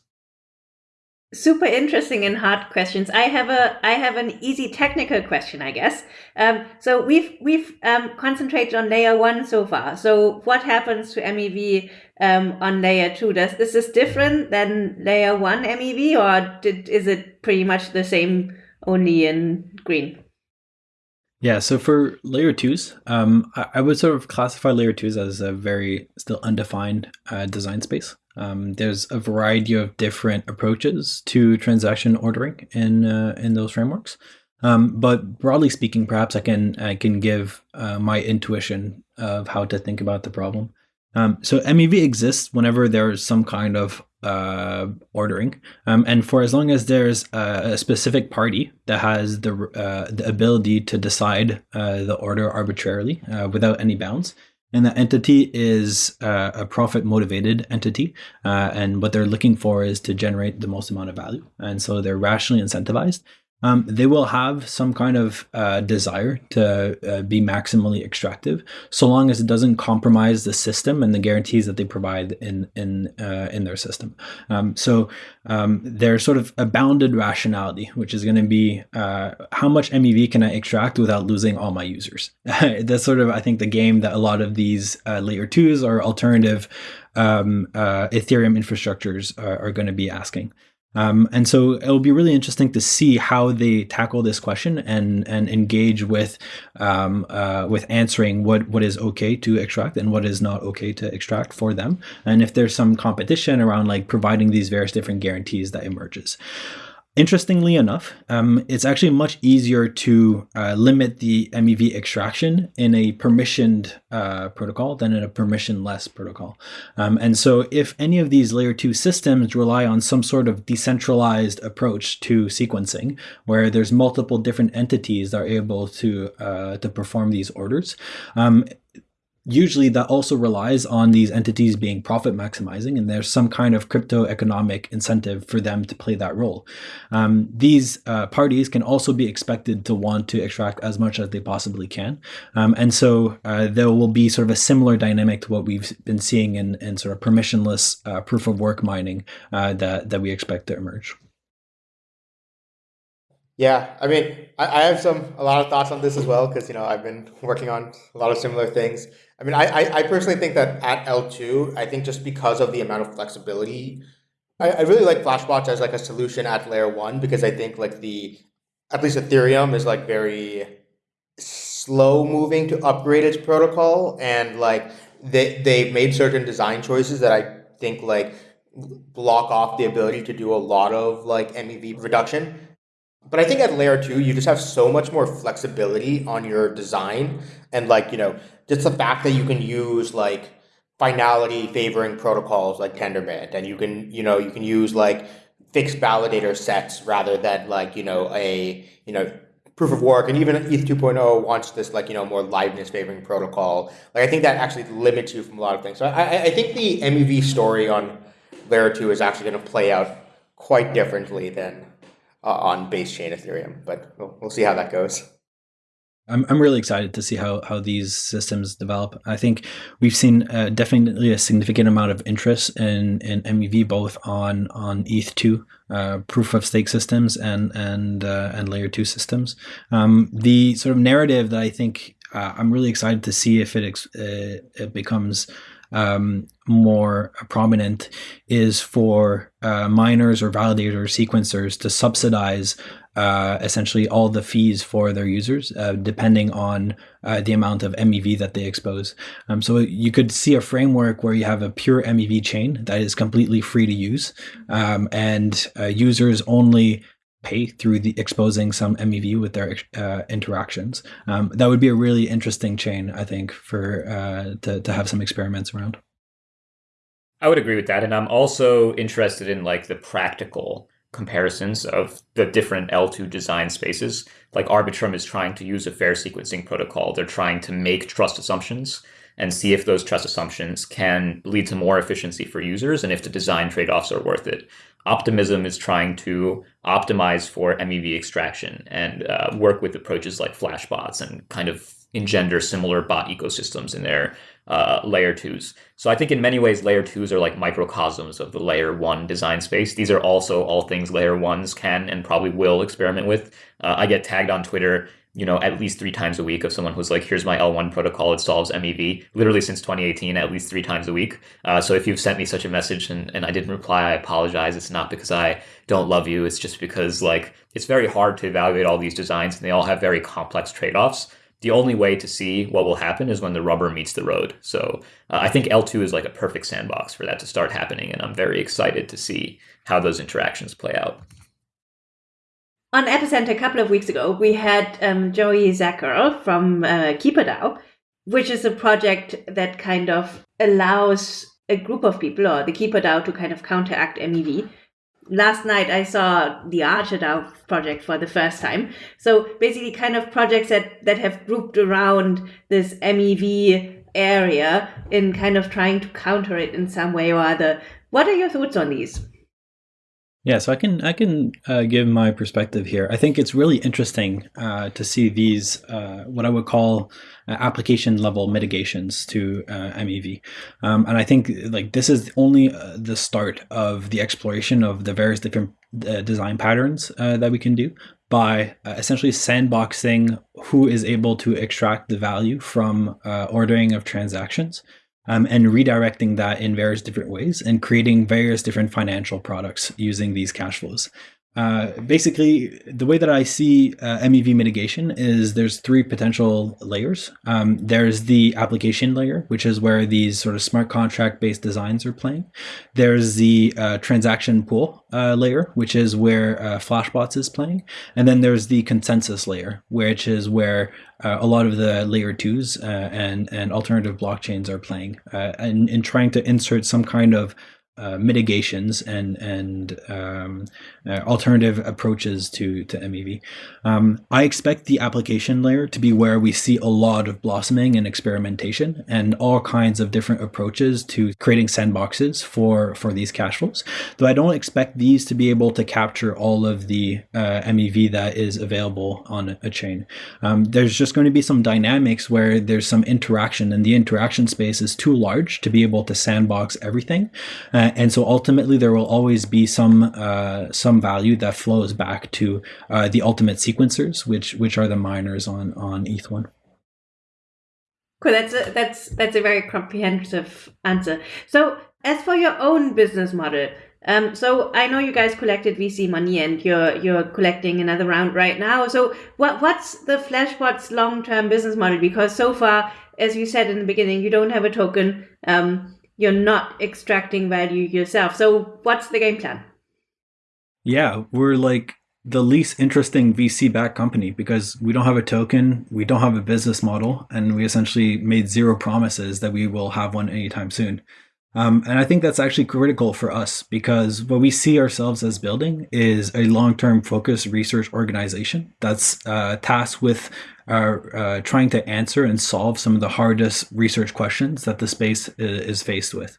super interesting and hard questions. I have a I have an easy technical question, I guess. Um, so we've we've um, concentrated on layer one so far. So what happens to MEV um, on layer two? Does is this is different than layer one MEV, or did, is it pretty much the same, only in green? Yeah, so for layer twos, um, I, I, would sort of classify layer twos as a very still undefined uh, design space. Um, there's a variety of different approaches to transaction ordering in uh, in those frameworks. Um, but broadly speaking, perhaps I can I can give uh, my intuition of how to think about the problem. Um, so MEV exists whenever there's some kind of uh, ordering, um, and for as long as there's a, specific party that has the uh, the ability to decide uh, the order arbitrarily uh, without any bounds, and that entity is uh, a profit motivated entity uh, and what they're looking for is to generate the most amount of value. And so they're rationally incentivized um, they will have some kind of uh, desire to uh, be maximally extractive, so long as it doesn't compromise the system and the guarantees that they provide in in uh, in their system. Um, so um, there's sort of a bounded rationality, which is going to be uh, how much MEV can I extract without losing all my users. That's sort of I think the game that a lot of these uh, layer twos or alternative um, uh, Ethereum infrastructures are, are going to be asking. Um, and so it'll be really interesting to see how they tackle this question and and engage with um, uh, with answering what what is okay to extract and what is not okay to extract for them, and if there's some competition around like providing these various different guarantees that emerges. Interestingly enough, um, it's actually much easier to uh, limit the MEV extraction in a permissioned uh, protocol than in a permissionless protocol. Um, and so if any of these layer two systems rely on some sort of decentralized approach to sequencing, where there's multiple different entities that are able to, uh, to perform these orders, um, usually that also relies on these entities being profit maximizing and there's some kind of crypto economic incentive for them to play that role. Um, these uh, parties can also be expected to want to extract as much as they possibly can. Um, and so uh, there will be sort of a similar dynamic to what we've been seeing in, in sort of permissionless uh, proof of work mining uh, that, that we expect to emerge. Yeah, I mean, I, I have some a lot of thoughts on this as well because you know I've been working on a lot of similar things. I mean, I, I, I personally think that at L2, I think just because of the amount of flexibility, I, I really like Flashbots as like a solution at layer one because I think like the, at least Ethereum is like very slow moving to upgrade its protocol. And like they, they've made certain design choices that I think like block off the ability to do a lot of like MEV reduction. But I think at layer two, you just have so much more flexibility on your design and like, you know, just the fact that you can use like finality favoring protocols like Tendermint and you can, you know, you can use like fixed validator sets rather than like, you know, a, you know, proof of work and even ETH 2.0 wants this like, you know, more liveness favoring protocol. Like I think that actually limits you from a lot of things. So I, I think the MEV story on layer two is actually going to play out quite differently than uh, on base chain Ethereum, but we'll, we'll see how that goes. I'm, I'm really excited to see how, how these systems develop. I think we've seen uh, definitely a significant amount of interest in, in MEV both on on ETH2 uh, proof of stake systems and and uh, and layer two systems. Um, the sort of narrative that I think uh, I'm really excited to see if it uh, it becomes um, more prominent is for uh, miners or validators, or sequencers to subsidize uh, essentially all the fees for their users, uh, depending on uh, the amount of MEV that they expose. Um, so you could see a framework where you have a pure MEV chain that is completely free to use, um, and uh, users only pay through the exposing some MEV with their uh, interactions. Um, that would be a really interesting chain, I think, for uh, to to have some experiments around. I would agree with that, and I'm also interested in like the practical comparisons of the different L2 design spaces. Like Arbitrum is trying to use a fair sequencing protocol. They're trying to make trust assumptions and see if those trust assumptions can lead to more efficiency for users and if the design trade-offs are worth it. Optimism is trying to optimize for MEV extraction and uh, work with approaches like flashbots and kind of engender similar bot ecosystems in their uh, layer twos. So I think in many ways, layer twos are like microcosms of the layer one design space. These are also all things layer ones can and probably will experiment with. Uh, I get tagged on Twitter you know, at least three times a week of someone who's like, here's my L1 protocol, it solves MEV, literally since 2018, at least three times a week. Uh, so if you've sent me such a message and, and I didn't reply, I apologize. It's not because I don't love you. It's just because like, it's very hard to evaluate all these designs and they all have very complex trade-offs. The only way to see what will happen is when the rubber meets the road. So uh, I think L2 is like a perfect sandbox for that to start happening. And I'm very excited to see how those interactions play out on Epicenter a couple of weeks ago, we had um, Joey Zacher from uh, KeeperDAO, which is a project that kind of allows a group of people or the KeeperDAO to kind of counteract MEV. Last night I saw the ArcherDAO project for the first time. So basically kind of projects that, that have grouped around this MEV area in kind of trying to counter it in some way or other. What are your thoughts on these? Yeah, so I can I can uh, give my perspective here. I think it's really interesting uh, to see these uh, what I would call uh, application level mitigations to uh, MEV, um, and I think like this is only uh, the start of the exploration of the various different design patterns that we can do by essentially sandboxing who is able to extract the value from ordering of transactions um, and redirecting that in various different ways and creating various different financial products using these cash flows. Uh, basically, the way that I see uh, MEV mitigation is there's three potential layers. Um, there's the application layer, which is where these sort of smart contract based designs are playing. There's the uh, transaction pool uh, layer, which is where uh, Flashbots is playing. And then there's the consensus layer, which is where a lot of the layer twos and, and alternative blockchains are playing and, and trying to insert some kind of uh, mitigations and and um, uh, alternative approaches to to MEV. Um, I expect the application layer to be where we see a lot of blossoming and experimentation and all kinds of different approaches to creating sandboxes for for these cash flows. Though I don't expect these to be able to capture all of the uh, MEV that is available on a chain. Um, there's just going to be some dynamics where there's some interaction, and the interaction space is too large to be able to sandbox everything. Uh, uh, and so ultimately, there will always be some uh, some value that flows back to uh, the ultimate sequencers, which which are the miners on on ETH1. Cool. That's a, that's that's a very comprehensive answer. So, as for your own business model, um, so I know you guys collected VC money and you're you're collecting another round right now. So what what's the Flashbots long term business model? Because so far, as you said in the beginning, you don't have a token. Um, you're not extracting value yourself. So what's the game plan? Yeah, we're like the least interesting VC backed company because we don't have a token, we don't have a business model, and we essentially made zero promises that we will have one anytime soon. Um, and I think that's actually critical for us because what we see ourselves as building is a long term focused research organization that's uh, tasked with are uh, trying to answer and solve some of the hardest research questions that the space is faced with.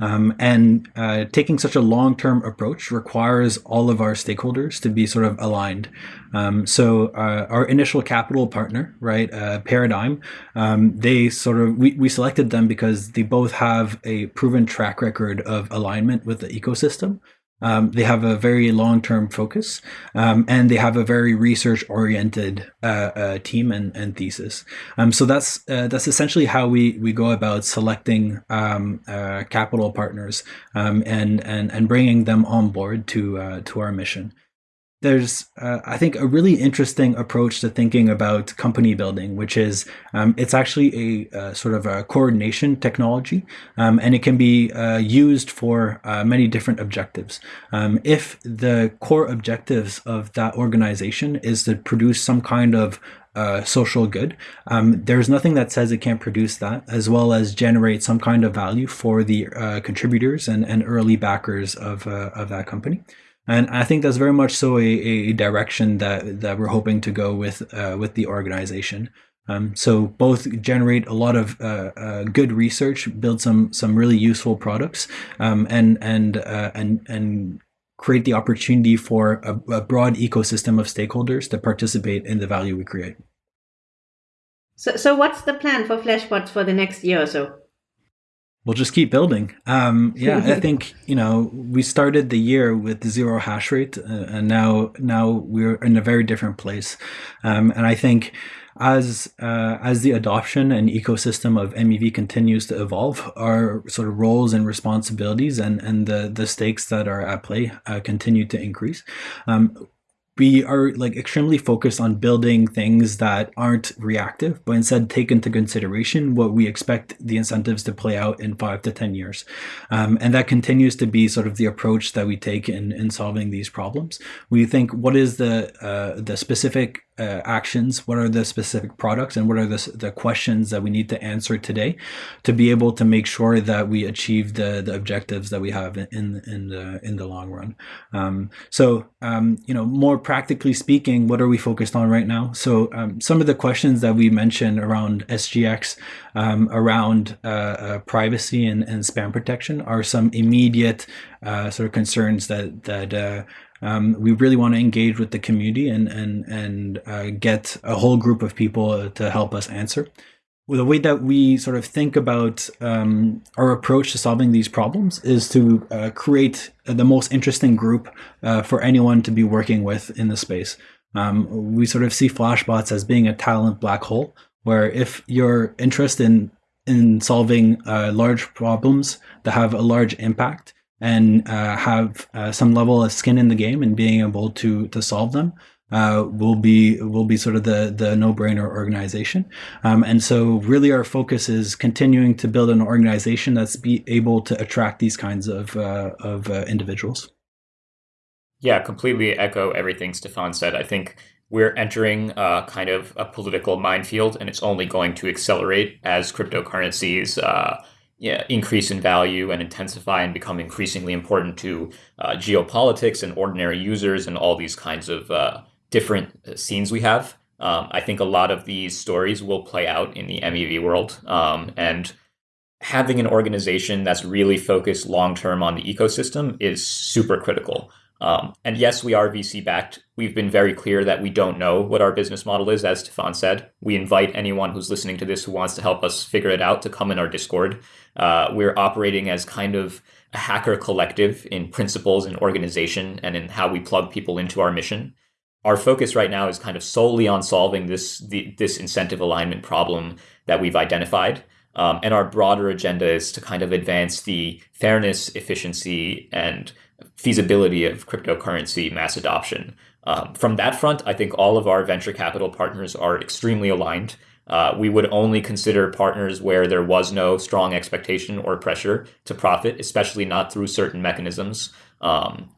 Um, and uh, taking such a long-term approach requires all of our stakeholders to be sort of aligned. Um, so uh, our initial capital partner, right, uh, Paradigm, um, they sort of we, we selected them because they both have a proven track record of alignment with the ecosystem. Um, they have a very long-term focus, um, and they have a very research-oriented uh, uh, team and, and thesis. Um, so that's uh, that's essentially how we we go about selecting um, uh, capital partners um, and and and bringing them on board to uh, to our mission there's, uh, I think, a really interesting approach to thinking about company building, which is um, it's actually a, a, sort of a coordination technology, um, and it can be uh, used for uh, many different objectives. Um, if the core objectives of that organization is to produce some kind of uh, social good. Um, there's nothing that says it can't produce that, as well as generate some kind of value for the uh, contributors and, and early backers of, uh, of that company and I think that's very much so a, a direction that that we're hoping to go with uh, with the organization. Um, so both generate a lot of uh, uh, good research, build some some really useful products, um, and and uh, and and create the opportunity for a, a, broad ecosystem of stakeholders to participate in the value we create. So, so what's the plan for Flashbots for the next year or so? We'll just keep building. Um, yeah, I think you know we started the year with zero hash rate, uh, and now now we're in a very different place. Um, and I think as uh, as the adoption and ecosystem of MEV continues to evolve, our sort of roles and responsibilities and and the the stakes that are at play uh, continue to increase. Um, we are like extremely focused on building things that aren't reactive, but instead take into consideration what we expect the incentives to play out in five to 10 years. Um, and that continues to be sort of the approach that we take in, in solving these problems. We think what is the, uh, the specific uh, actions, what are the specific products, and what are the, the questions that we need to answer today to be able to make sure that we achieve the, the objectives that we have in in the in the long run. Um, so um, you know, more practically speaking, what are we focused on right now? So um, some of the questions that we mentioned around SGX, um, around uh, uh, privacy and, and spam protection are some immediate uh, sort of concerns that that uh, um, we really want to engage with the community and and and uh, get a whole group of people to help us answer. The way that we sort of think about um, our approach to solving these problems is to uh, create the most interesting group uh, for anyone to be working with in the space. Um, we sort of see Flashbots as being a talent black hole, where if you're interested in in solving uh, large problems that have a large impact, and uh, have uh, some level of skin in the game and being able to to solve them uh, will be will be sort of the the no brainer organization. Um, and so really our focus is continuing to build an organization that's be able to attract these kinds of uh, of uh, individuals. Yeah, completely echo everything Stephane said. I think we're entering a kind of a political minefield, and it's only going to accelerate as cryptocurrencies uh, yeah, increase in value and intensify and become increasingly important to uh, geopolitics and ordinary users and all these kinds of uh, different uh, scenes we have. Um, I think a lot of these stories will play out in the MEV world. Um, and having an organization that's really focused long term on the ecosystem is super critical. Um, and yes, we are VC backed. We've been very clear that we don't know what our business model is, as Stephane said. We invite anyone who's listening to this who wants to help us figure it out to come in our Discord. Uh, we're operating as kind of a hacker collective in principles and organization and in how we plug people into our mission. Our focus right now is kind of solely on solving this the, this incentive alignment problem that we've identified. Um, and our broader agenda is to kind of advance the fairness, efficiency, and feasibility of cryptocurrency mass adoption. Um, from that front, I think all of our venture capital partners are extremely aligned. Uh, we would only consider partners where there was no strong expectation or pressure to profit, especially not through certain mechanisms. Um,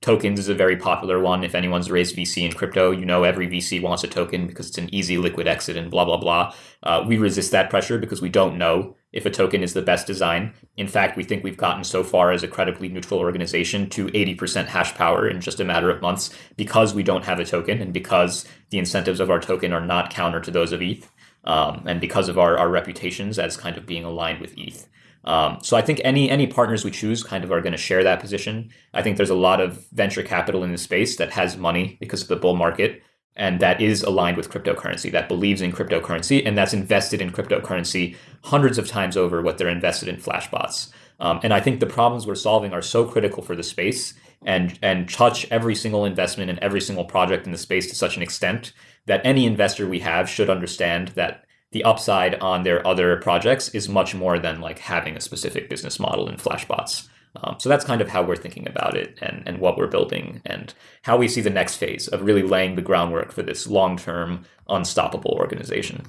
tokens is a very popular one. If anyone's raised VC in crypto, you know every VC wants a token because it's an easy liquid exit and blah, blah, blah. Uh, we resist that pressure because we don't know if a token is the best design. In fact, we think we've gotten so far as a credibly neutral organization to 80% hash power in just a matter of months because we don't have a token and because the incentives of our token are not counter to those of ETH. Um, and because of our, our reputations as kind of being aligned with ETH. Um, so I think any any partners we choose kind of are going to share that position. I think there's a lot of venture capital in the space that has money because of the bull market and that is aligned with cryptocurrency, that believes in cryptocurrency, and that's invested in cryptocurrency hundreds of times over what they're invested in flashbots. Um, and I think the problems we're solving are so critical for the space and and touch every single investment and every single project in the space to such an extent that any investor we have should understand that the upside on their other projects is much more than like having a specific business model in flashbots. Um, so that's kind of how we're thinking about it and, and what we're building and how we see the next phase of really laying the groundwork for this long term, unstoppable organization.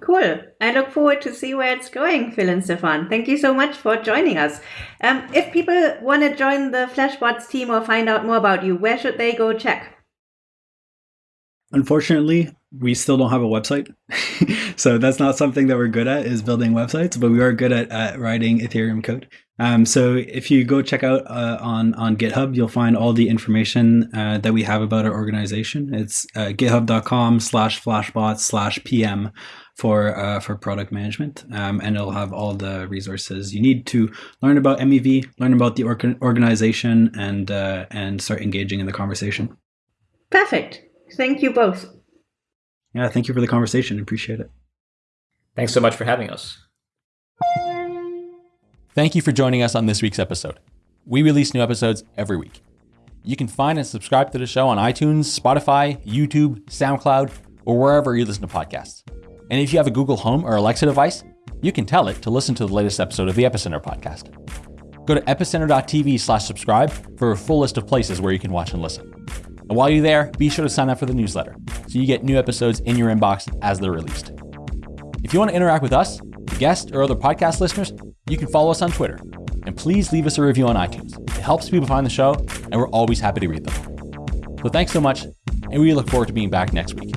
Cool. I look forward to see where it's going, Phil and Stephane. Thank you so much for joining us. Um, if people want to join the Flashbots team or find out more about you, where should they go check? Unfortunately, we still don't have a website. so that's not something that we're good at is building websites, but we are good at, at writing Ethereum code. Um, so if you go check out uh, on on GitHub, you'll find all the information uh, that we have about our organization. It's uh, github.com slash flashbot slash PM for uh, for product management, um, and it'll have all the resources you need to learn about MEV, learn about the organ- organization, and uh, and start engaging in the conversation. Perfect. Thank you both. Yeah, thank you for the conversation. Appreciate it. Thanks so much for having us. Thank you for joining us on this week's episode. We release new episodes every week. You can find and subscribe to the show on iTunes, Spotify, YouTube, SoundCloud, or wherever you listen to podcasts. And if you have a Google Home or Alexa device, you can tell it to listen to the latest episode of the Epicenter podcast. Go to epicenter.tv slash subscribe for a full list of places where you can watch and listen. And while you're there, be sure to sign up for the newsletter so you get new episodes in your inbox as they're released. If you want to interact with us, guests, or other podcast listeners, you can follow us on Twitter. And please leave us a review on iTunes. It helps people find the show, and we're always happy to read them. So thanks so much, and we look forward to being back next week.